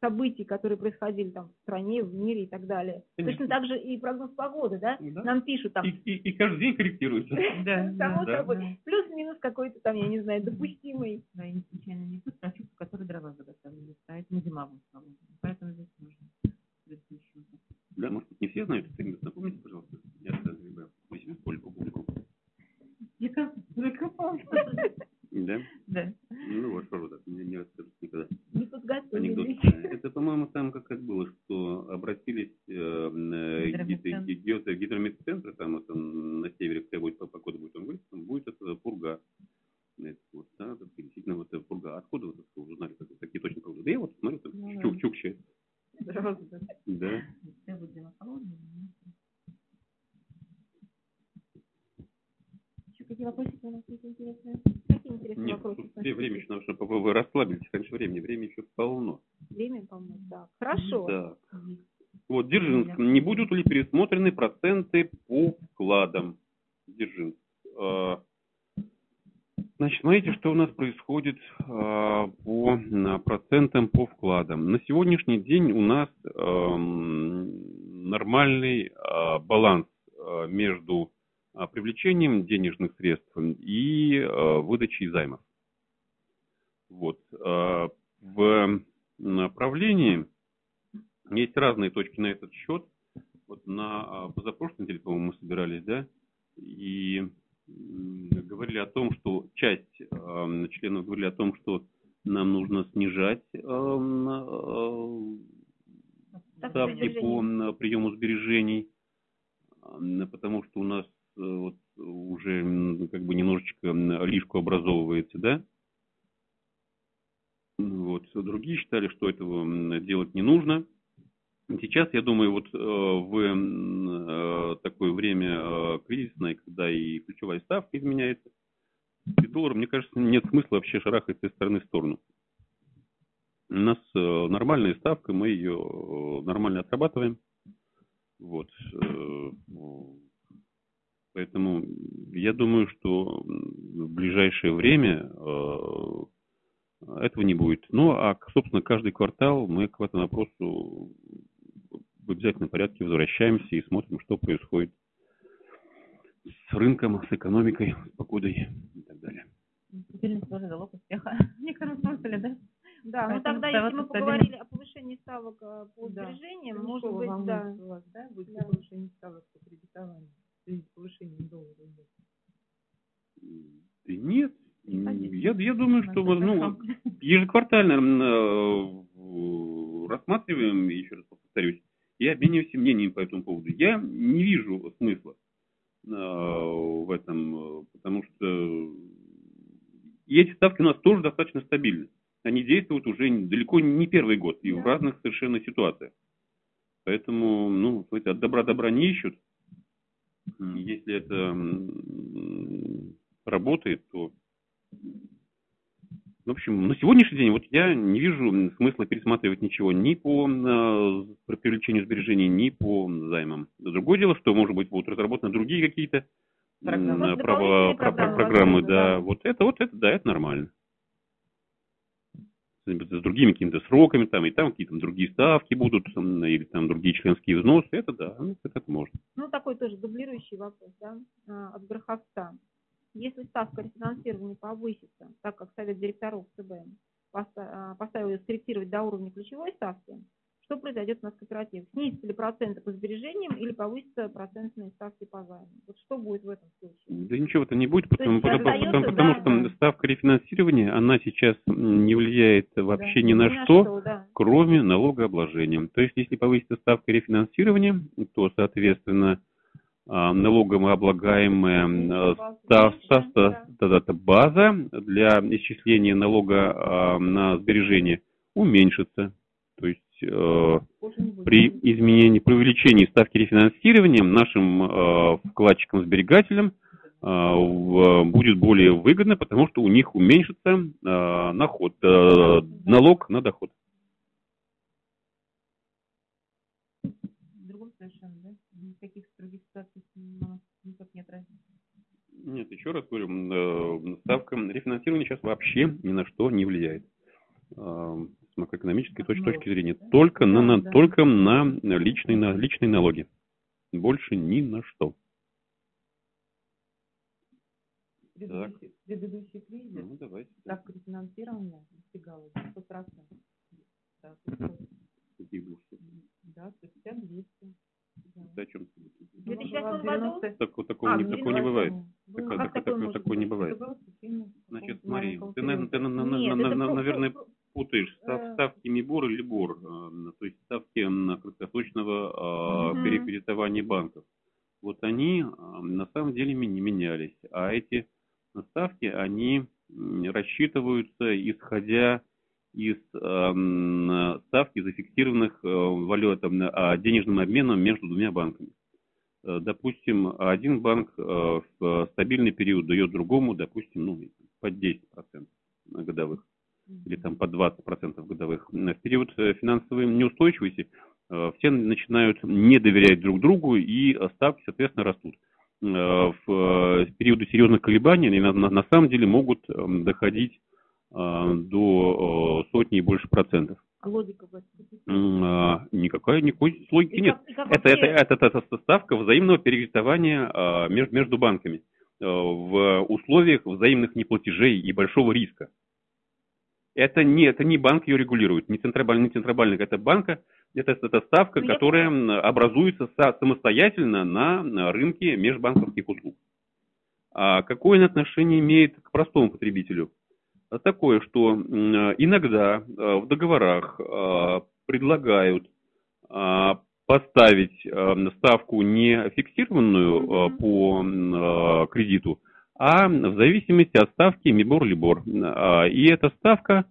B: событий, которые происходили там в стране, в мире и так далее. Конечно. Точно так же и прогноз погоды, да? да. Нам пишут там.
A: И, и, и каждый день корректируется.
C: Да,
B: Само собой. Плюс-минус какой-то там, я не знаю, допустимый.
C: Да, и не случайно не тут, а чувство, который дрова заготовили. Поэтому зима будет Поэтому здесь нужно.
A: Да, может быть, не все знают segment. Напомните, пожалуйста. Я разгребаю. Возьму публику.
C: Я как.
A: Да?
C: Да.
A: Ну вот, что так, не, не расскажут никогда.
B: Не подготовились.
A: Это, по-моему, там как, как было, что обратились э, гидро, гидромедцентры, там это на севере, где будет погода будет, он говорит, там будет это пурга. Это, вот, да, это, действительно, вот это пурга. Откуда вы это узнали, как, какие точно погоды? Да я вот смотрю, там, ну, чук, чукче. Да. Да.
B: Какие вопросы у нас есть интересные?
A: интересный Нет, вопрос. Тут время еще, чтобы вы расслабились раньше времени. Время еще полно.
B: Время полно, да. Хорошо.
A: Да. Вот, Дзержинск. Не будут ли пересмотрены проценты по вкладам? Дзержинск. А, значит, смотрите, что у нас происходит а, по процентам по вкладам. На сегодняшний день у нас нормальный а, баланс между а, привлечением денежных средств и а, выдачей займов. Вот. А, в направлении есть разные точки на этот счет. Вот на позапрошлой неделе, по-моему, мы собирались, да, и говорили о том, что часть членов говорили о том, что нам нужно снижать ставки по приему сбережений, потому что у нас Э, вот уже как бы немножечко лишку образовывается, да? Вот. Другие считали, что этого делать не нужно. Сейчас, я думаю, вот э, в э, такое время кризисное, когда и ключевая ставка изменяется, и доллар, мне кажется, нет смысла вообще шарахать из стороны в сторону. У нас нормальная ставка, мы ее нормально отрабатываем. Вот. Поэтому я думаю, что в ближайшее время э, этого не будет. Ну, а, собственно, каждый квартал мы к этому вопросу в обязательном порядке возвращаемся и смотрим, что происходит с рынком, с экономикой, с погодой и так далее.
C: Стабильность тоже залог успеха. В некотором смысле, да?
B: Да, ну тогда, если мы поговорили о повышении ставок э, по сбережениям,
D: Ну,
B: может быть, да.
D: вас, да, будет
B: Да.
D: повышение ставок по кредитованию повышением доллара. идет?
A: Нет. Я, я думаю, что ну, ежеквартально э, рассматриваем, еще раз повторюсь, и обмениваемся мнением по этому поводу. Я не вижу смысла э, в этом, э, потому что и эти ставки у нас тоже достаточно стабильны. Они действуют уже далеко не первый год и в
B: Да.
A: разных совершенно ситуациях. Поэтому, ну, от добра добра не ищут. Если это работает, то в общем, на сегодняшний день вот я не вижу смысла пересматривать ничего ни по э, привлечению сбережений, ни по займам. Другое дело, что, может быть, будут разработаны другие какие-то.
B: Может,
A: право-
B: программы,
A: программы, да.
B: да.
A: Вот это, вот это, да, это нормально. С другими какими-то сроками, там, и там какие-то другие ставки будут, м, или там другие членские взносы, это да, ну, это можно.
B: Ну, такой тоже дублирующий вопрос, да, а, от Гроховца. Если ставка рефинансирования повысится, так как Совет директоров ЦБ а, поставил ее скорректировать до уровня ключевой ставки, что произойдет у нас в кооперативе? Снизятся ли проценты по сбережениям или повысятся процентные ставки по займу? Вот что будет в этом случае?
A: Да ничего это не будет, потому, потому- потому- потому
B: да,
A: что
B: да.
A: ставка рефинансирования, она сейчас не влияет вообще ни
B: Ни
A: на что,
B: да.
A: кроме налогообложения. То есть, если повысится ставка рефинансирования, то, соответственно, а, налогооблагаемая а, став- став-
B: Да.
A: да, да, да, база для исчисления налога а, на сбережения уменьшится. То есть э, при изменении, при увеличении ставки рефинансирования нашим э, вкладчикам-сберегателям э, будет более выгодно, потому что у них уменьшится э, наход, э, налог на доход.
C: В другом совершенно, да? Никаких других ситуаций у нас никак не отразится.
A: Нет, еще раз говорю, э, ставка рефинансирования сейчас вообще ни на что не влияет с макроэкономической точки, ну, точки зрения. Только на, на, только на э, личные, на личные налоги. Больше ни на что.
D: Предыдущий, предыдущий кризис,
A: ну, давайте.
D: ставка рефинансирования достигала 100%. Да,
A: 150-200.
D: Да
A: о чем?
B: В 2008 году?
A: Такого,
B: а,
A: не, такого не бывает.
B: Так,
A: так,
B: так,
A: такого, не бывает. Значит, смотри, ты, на, ты
B: Нет,
A: на, на, наверное, путаешь став, ставки Мибор или Бор, э, то есть ставки на краткосрочного а,
B: угу.
A: перекредитования банков. Вот они э, на самом деле не менялись, а эти ставки, они рассчитываются исходя из эм, ставки зафиксированных э, валют, там, а, денежным обменом между двумя банками. Э, Допустим, один банк э, в стабильный период дает другому, допустим, ну, под 10% годовых или там по 20% годовых. В период э, финансовой неустойчивости э, все начинают не доверять друг другу и э, ставки, соответственно, растут. Э, В э, периоды серьезных колебаний они на, на- на самом деле могут эм, доходить э, до э, сотни и больше процентов.
B: А логика
A: а, Никакой, логики
B: И
A: нет.
B: как- как
A: Это, это, это, это ставка взаимного перекредитования а, между, между банками э, в условиях взаимных неплатежей и большого риска. Это не, это не банк ее регулирует, не центробанк, не центробанк, это банка, это, это ставка,
B: Ну, я
A: которая м, образуется са- самостоятельно на, на рынке межбанковских услуг. А какое она отношение имеет к простому потребителю? А Такое, что иногда э, в договорах э, предлагают поставить э, ставку не фиксированную э, по э, кредиту, а в зависимости от ставки МИБОР-ЛИБОР. И эта ставка,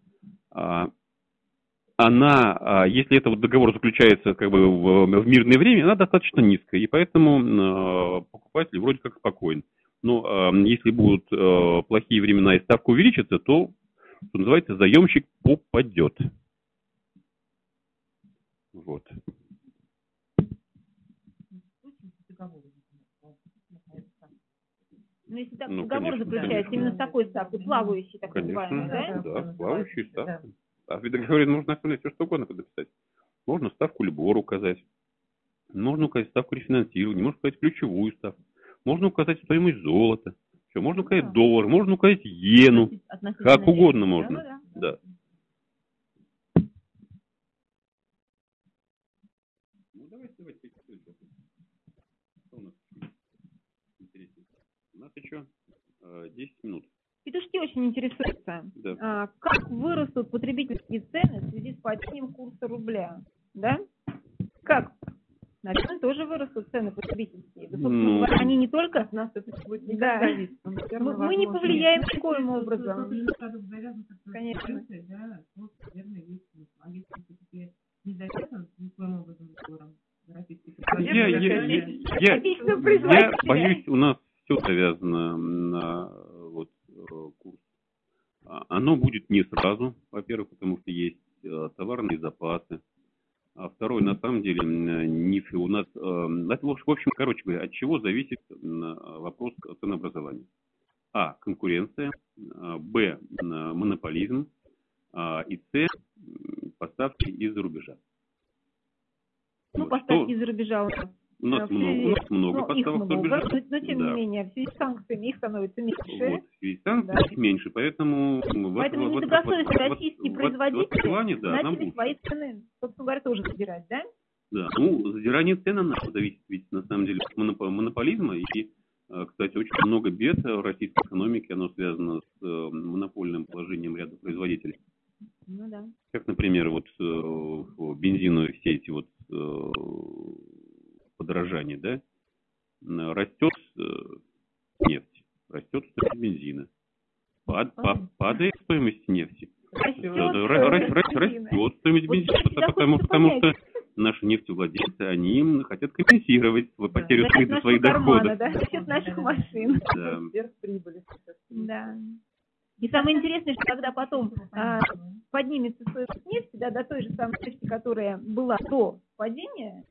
A: она, если это вот договор заключается как бы в, мирное время, она достаточно низкая, и поэтому э, покупатель вроде как спокоен. Но э, если будут э, плохие времена и ставка увеличится, то, что называется, заемщик попадет. Вот.
B: Ну, если так
A: Ну,
B: договор
A: конечно,
B: заключается
A: конечно.
B: именно с такой ставкой, плавающей, так
A: Конечно,
B: называемой, да?
A: да,
D: Да,
A: плавающие
D: да.
A: ставки. А в договоре можно оставлять все, что угодно подписать. Можно ставку Либор указать. Можно указать ставку рефинансирования, можно указать ключевую ставку. Можно указать стоимость золота. Все, можно указать
B: да.
A: доллар, можно указать иену, как угодно можно.
B: Да, да.
A: Да. Ну, давайте, давайте, какие Что у нас интереснее? У нас еще э, 10 минут.
B: Петушки очень интересуются.
A: Да.
B: А, как вырастут потребительские цены в связи с падением курса рубля? Да? Как? Наверное, тоже вырастут цены потребительские. Да,
A: Ну.
B: говоря, они не только...
D: От нас это будет никак
B: Да. Мы, мы не повлияем
D: нет.
B: никоим образом.
D: Конечно. Да, вот, наверное, есть смысл. А если все-таки не завязан никоим образом
A: Я, я, я, я, я боюсь, у нас все завязано на вот, э, курс. А, Оно будет не сразу, во-первых, потому что есть э, товарные запасы. А второе, на самом деле, м, не фи- у нас, э, это, в общем- короче говоря, от чего зависит вопрос ценообразования? А. Конкуренция. а, Б. Монополизм. а, И С. Поставки из-за рубежа.
B: Ну,
A: Вот
B: поставки из-за рубежа у нас.
A: у нас много, у нас много
B: ну,
A: поставок
B: много,
A: рубежа.
B: но, но тем
A: Да.
B: не менее, в связи с санкциями их становится меньше.
A: Вот, в связи с санкциями
B: Да.
A: их меньше, поэтому...
B: Поэтому недобросовестные российские
A: в-
B: производители
A: в этом плане, да, нам
B: начали свои цены, собственно говоря, тоже задирать, да?
A: Да, ну, задирание цен на зависит ведь на самом деле от монопо- монополизма. И, э, кстати, очень много бед в российской экономике, оно связано с э, монопольным положением ряда производителей.
B: Ну да.
A: Как, например, вот э, в бензиновой сети вот подорожание, да, растет нефть, растет стоимость бензина, Пад- па- падает стоимость нефти,
B: Растет
A: Да, да,
B: стоимость
A: ра- ра- ра-
B: бензина.
A: растет стоимость бензина, потому, потому, что. Наши нефтевладельцы, они м, хотят компенсировать свою
D: Да.
A: потерю
B: За счет
A: своих, доходов.
B: да, за счет наших машин.
A: Да.
D: Сверхприбыли.
B: Да. И самое интересное, что когда потом а, поднимется стоимость нефти, да, до той же самой нефти, которая была до падения,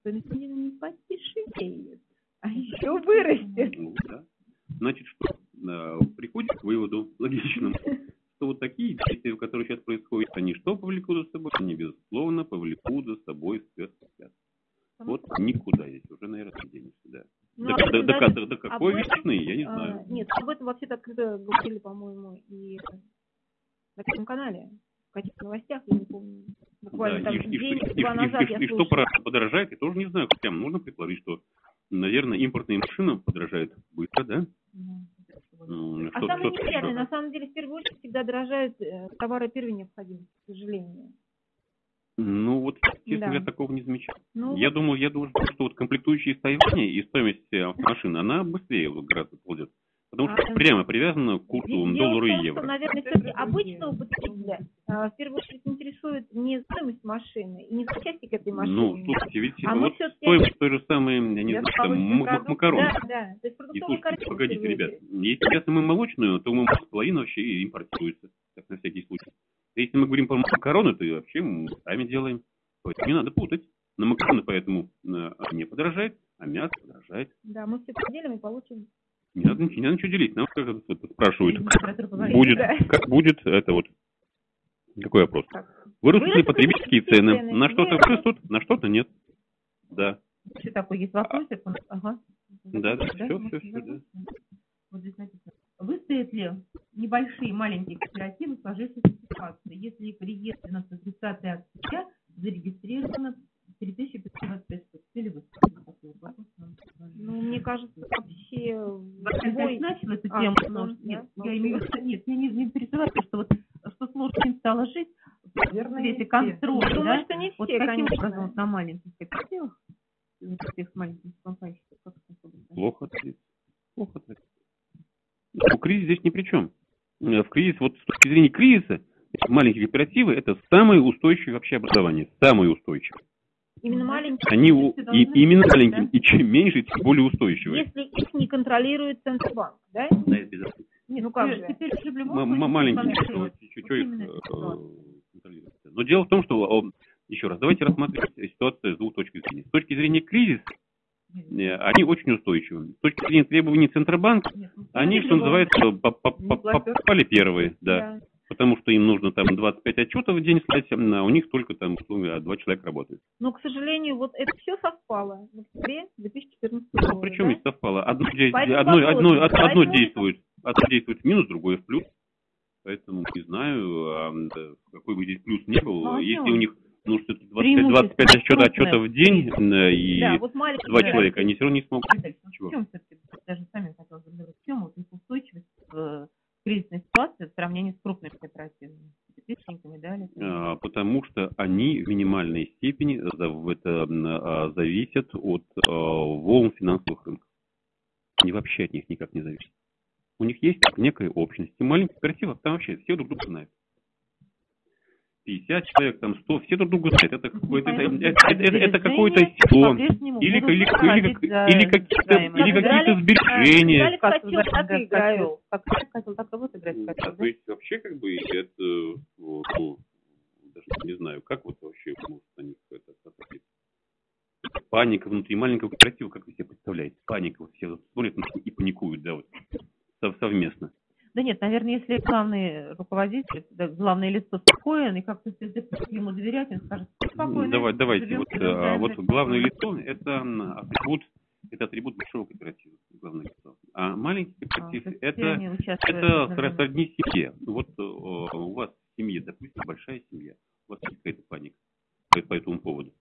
B: стоимость бензина не подешевеет, а еще вырастет.
A: Ну, да. Значит, что? Э, Приходит к выводу логичному, что вот такие действия, которые сейчас происходят, они что повлекут за собой? Они, безусловно, повлекут за собой спецотряд. Вот никуда здесь уже, наверное, не денешься, да.
B: Ну,
A: до,
B: об
A: до- до-
B: даже-
A: до- какой
B: этом,
A: весны, я не
B: а,
A: знаю.
B: Нет, об этом вообще-то открыто говорили, по-моему, и на Первом канале. В каких новостях, я не помню. Буквально
A: Да,
B: там
A: и, и- и- и-
B: назад
A: и-
B: я
A: и что подорожает, я тоже не знаю. Прям нужно предположить, что, наверное, импортные машины подорожают быстро, да? М,
B: А
A: что-
B: самое
A: что-
B: неприятное, на самом деле, в первую очередь всегда дорожают э, товары первой необходимости, к сожалению.
A: Ну, вот, честно
B: Да.
A: говоря, такого не замечал.
B: Ну,
A: Я думаю, я думаю, что вот комплектующие из Тайваня и стоимость э, машин, она быстрее вот гораздо ползет. Потому что
B: А,
A: прямо привязана к курсу доллара и
B: что,
A: евро.
B: наверное, все-таки обычного потребителя а, в первую очередь интересует не стоимость машины и не запчасти к этой машине.
A: Ну, слушайте, ведь
B: А
A: вот стоимость той же самой, я не знаю, там, макарон.
B: Да, да. То есть
A: И слушайте, погодите, ребят, если сейчас мы молочную, то мы половина вообще импортируется, так на всякий случай. Если мы говорим про макароны, то и вообще мы сами делаем. Поэтому не надо путать. На макароны поэтому э, не подорожает, а мясо подорожает.
B: Да, мы все поделим и получим.
A: Не надо, не надо ничего делить. Нам как это спрашивают,
C: говорит,
A: будет, как будет, это вот, какой вопрос? Вырастут ли
B: Вырастут
A: потребительские цены?
B: цены.
A: На что-то
B: Вырастут.
A: на что-то нет. Да.
C: Еще такой есть вопросик. Ага.
A: Да, да,
C: Да,
A: все,
C: ну,
A: все, все, да.
C: Вот здесь написано. Выстоят ли небольшие, маленькие кооперативы сложившейся ситуации, если их на 30 октября зарегистрировано 3525 штук? Или вы такой вопрос нам предложили?
B: Ну, мне кажется, вообще любой...
C: начал эту
B: А,
C: тему,
B: ну,
C: потому что-
B: да,
C: нет,
B: ну,
C: я имею в виду, нет, я не, не переживаю, что вот, что сложно им стало жить в
D: Наверное,
C: свете
D: не все.
C: контроля,
B: Думаю,
C: да?
B: что не все,
C: Вот каким
B: конечно.
C: образом вот на маленьких кооперативах, вот всех маленьких компанийщиков, как это?
A: Плохо ответить. Плохо ответить. Ну, кризис здесь ни при чем. Э, В кризис, вот с точки зрения кризиса, маленькие кооперативы это самые устойчивые вообще образования. Самые устойчивые.
B: Именно маленькие.
A: Они у- и, именно
C: быть,
A: маленькие.
C: да?
A: И чем меньше, тем более устойчивые.
B: Если их не контролирует Центробанк, да?
A: Да, это безопасно.
C: Нет,
B: Ну как же?
C: теперь уже в любом
A: М- маленькие, что, что
C: Вот
A: их э, контролируется. Но дело в том, что, еще раз, давайте рассматривать ситуацию с двух точек зрения. С точки зрения кризиса, э, они очень устойчивы. С точки зрения требований Центробанка,
C: Нет, ну,
A: они, что называется, по- по- по- по- попали первые, да. Потому что им нужно там 25 отчетов в день слать, а у них только там а два человека работают.
B: Но, к сожалению, вот это все совпало в октябре 2014
A: Ну,
B: года.
A: причем
B: да?
A: ведь совпало. А одно,
B: Поэтому
A: одно,
B: вопрос,
A: одно, од- одно
B: поэтому-
A: действует, одно действует в минус, другое в плюс. Поэтому не знаю, а, какой бы здесь плюс не был.
C: Ну, а
A: Если у них ну, что-то 25,
C: Преимущество
A: 25 отчета,
C: крупное.
A: отчетов в день э, и
B: Да, вот
A: два человека, они все равно не смогут.
D: Ну, в чем все-таки, даже сами хотела задать, в чем вот их устойчивость э, кризисной ситуации в сравнении с крупными кооперативами?
A: А, Потому что они в минимальной степени а, зависят от а, волн финансовых рынков. Они вообще от них никак не зависят. У них есть некая общность. И маленьких кооперативов там вообще все друг друга знают. 50 человек, там 100, все друг друга знают. Это, какое-то, это, это- это- это какое-то
C: сбережения
A: село. Или, или, или, или какие-то,
C: займы.
A: или
B: Как
A: какие-то сбережения.
C: Как
B: котел, так
C: вот котел,
A: то есть вообще как бы это, вот, ну, даже не знаю, как вот вообще может на них это. Паника внутри маленького кооператива, как вы себе представляете? Паника, вот все смотрят и паникуют, да, вот сов- совместно.
C: Да нет, наверное, если главный руководитель, да, главное лицо спокоен, и как-то все ему доверять, он скажет, «Всё спокойно.
A: Давай, давайте,
C: живем,
A: вот, а, вот главное
C: спокойно».
A: лицо – это атрибут, это атрибут большого кооператива, главное лицо. А маленький
C: А,
A: кооператив
C: все
A: это Это сродни семье. Вот э, у вас в семье, допустим, большая семья. У вас есть какая-то паника по, по этому поводу?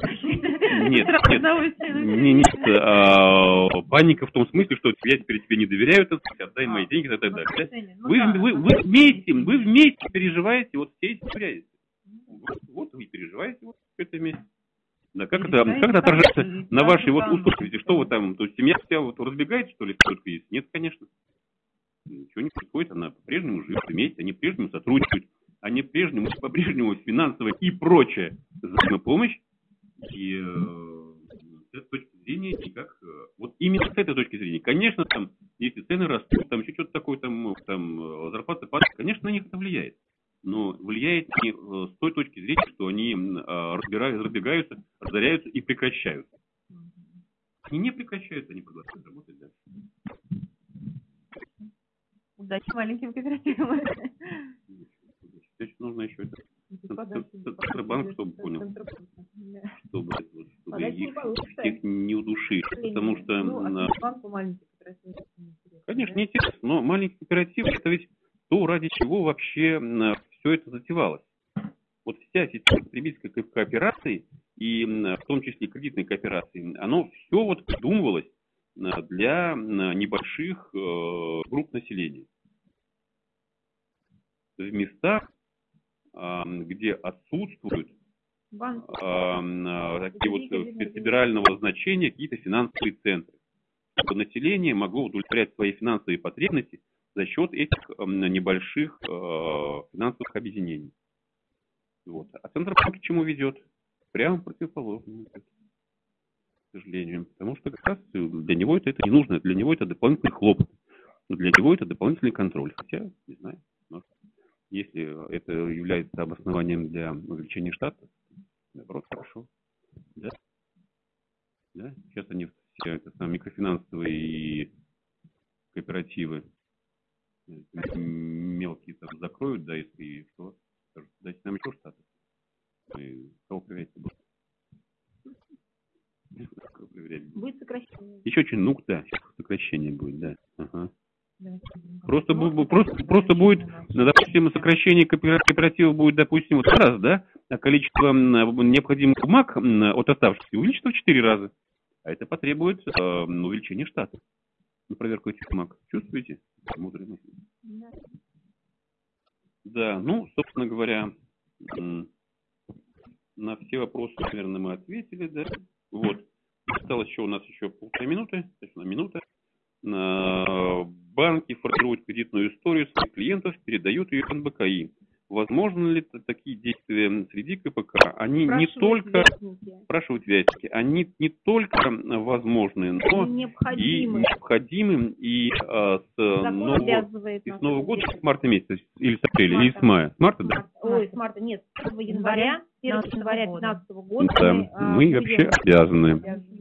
C: Не.
A: Нет, нет, не, нет, а, паника в том смысле, что я теперь тебе не доверяю, так сказать, отдай мои деньги и так далее. да?
C: Ну
A: Вы,
C: да,
A: вы,
C: ну
A: вы вместе, вы вместе переживаете вот все эти неприятности. Вот, вот вы переживаете вот это вместе. Да, как это, как это отражается на вашей вот устойчивости? Что вы там, то есть семья вся вот разбегается, что ли, только есть? Нет, конечно. Ничего не происходит, она по-прежнему живет вместе, они по-прежнему сотрудничают, они по-прежнему, по-прежнему финансовая и прочая взаимопомощь. И э, с этой точки зрения никак, э, вот именно с этой точки зрения, конечно, там, если цены растут, там еще что-то такое, там, э, там э, зарплаты падают, конечно, на них это влияет. Но влияет не с той точки зрения, что они разбирают, разбегаются, разоряются и прекращаются. Они не прекращаются, они продолжают работать дальше.
C: Удачи маленьким кооперативам.
A: Значит, нужно еще это, Центробанк, чтобы понял. Чтобы, чтобы их, их не удушить. Потому что,
C: Ну, а
A: конечно, не интересно, но маленький кооператив, это ведь то, ради чего вообще все это затевалось. Вот вся система потребительской ко- кооперации, и м, в том числе кредитной кооперации, оно все вот придумывалось а, для небольших э, групп населения. В местах, где отсутствуют
B: Банк.
A: а, м, а, такие вот э, федерального значения какие-то финансовые центры, чтобы население могло удовлетворять свои финансовые потребности за счет этих м, небольших э, финансовых объединений. Вот. А Центробанк к чему ведет? Прямо противоположному к сожалению. Потому что как раз для него это, это не нужно, для него это дополнительный хлопот. Для него это дополнительный контроль. Хотя, не знаю, если это является обоснованием для увеличения штата, наоборот, хорошо. Да? Да? Сейчас они все это, самые микрофинансовые и кооперативы э, мелкие там закроют, да, если и что, дайте нам еще штаты. Мы кого проверять будем?
B: Будет сокращение.
A: Еще очень, ну да, сокращение будет, да. Ага.
C: Да.
A: Просто, просто, просто будет, допустим, сокращение коопера- кооператива будет, допустим, вот раз, да, а количество м, необходимых бумаг м, от оставшихся увеличится в 4 раза. А это потребует э, увеличения штата на проверку этих бумаг. Чувствуете? Мысль. Да, ну, собственно говоря, на все вопросы, наверное, мы ответили, да. Вот. Осталось еще у нас еще полторы минуты, то есть на минута. Банки формируют кредитную историю своих клиентов, передают ее НБКИ. Возможно ли такие действия среди КПК? Они не
B: Спрашивают
A: только,
B: верстники.
A: спрашивают вятики, они не только возможны, но
B: Они
A: и
B: необходимы.
A: необходимы, и а, с
B: Закон
A: нового, и с Нового года, с марта месяца, или с апреля,
B: С
A: или с мая. С марта, да?
B: Ой, с марта, нет, с 1 января, 1
C: 15
B: января
C: года.
B: 2015 года
A: Да,
B: мы, а,
A: мы
B: введем
A: вообще обязаны.
B: Обязаны.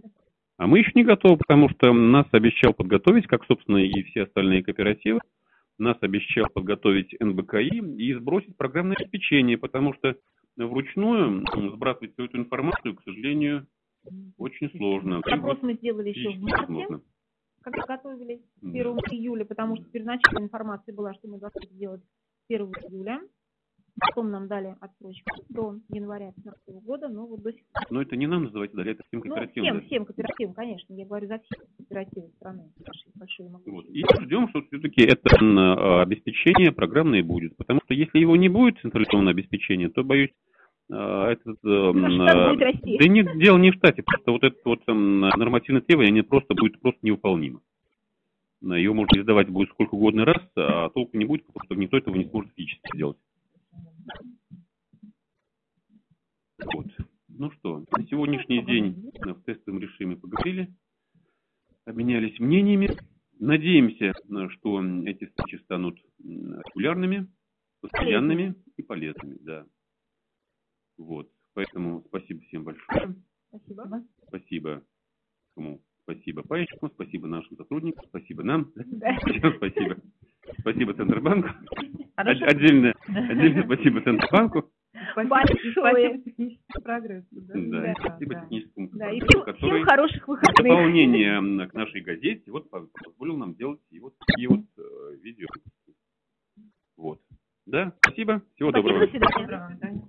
A: А мы еще не готовы, потому что нас обещал подготовить, как, собственно, и все остальные кооперативы, нас обещал подготовить НБКИ и сбросить программное обеспечение, потому что вручную сбрасывать всю эту информацию, к сожалению, Очень сложно.
B: Запрос мы сделали еще в марте,
A: невозможно.
B: когда готовились к
A: Да.
B: 1 июля, потому что первоначальная информация была, что мы должны сделать 1 июля. Потом нам дали отсрочку до января 2015 года, но вот до сих пор.
A: Но это не нам называть далее, это всем
B: Ну,
A: кооперативам.
B: всем,
A: дать.
B: всем кооперативам, конечно. Я говорю за все кооперативы страны, большие и
A: Вот. И ждем, что все-таки это а, обеспечение программное будет. Потому что если его не будет, централизованное обеспечение, то, боюсь, этот... э, а,
B: будет расти.
A: Да нет, дело не в штате, просто вот это вот м, нормативное требование, они просто будет просто невыполнимо. Ее можно издавать будет сколько угодно раз, а толку не будет, потому что никто этого не сможет физически сделать. Вот. Ну что, на сегодняшний день в тестовом режиме поговорили, обменялись мнениями. Надеемся, что эти встречи станут м, регулярными, постоянными и полезными, да. Вот. Поэтому спасибо всем большое.
B: Спасибо.
A: Спасибо кому? Спасибо пайщикам, спасибо нашим сотрудникам, спасибо нам.
B: Да.
A: Спасибо. Спасибо Центробанку.
D: Хорошо.
A: От- Отдельное, отдельное спасибо Центробанку.
D: Спасибо,
B: Большое.
D: спасибо техническому прогрессу. Да,
A: Да, и
B: Да,
A: спасибо
D: да.
A: техническому
B: Да, и
A: прогрессу,
B: всем,
A: который
B: всем хороших выходных.
A: дополнение к нашей газете вот по- позволил нам делать и вот такие вот э, видео. Вот. Да, спасибо. Всего
B: Спасибо,
A: доброго.
B: до свидания.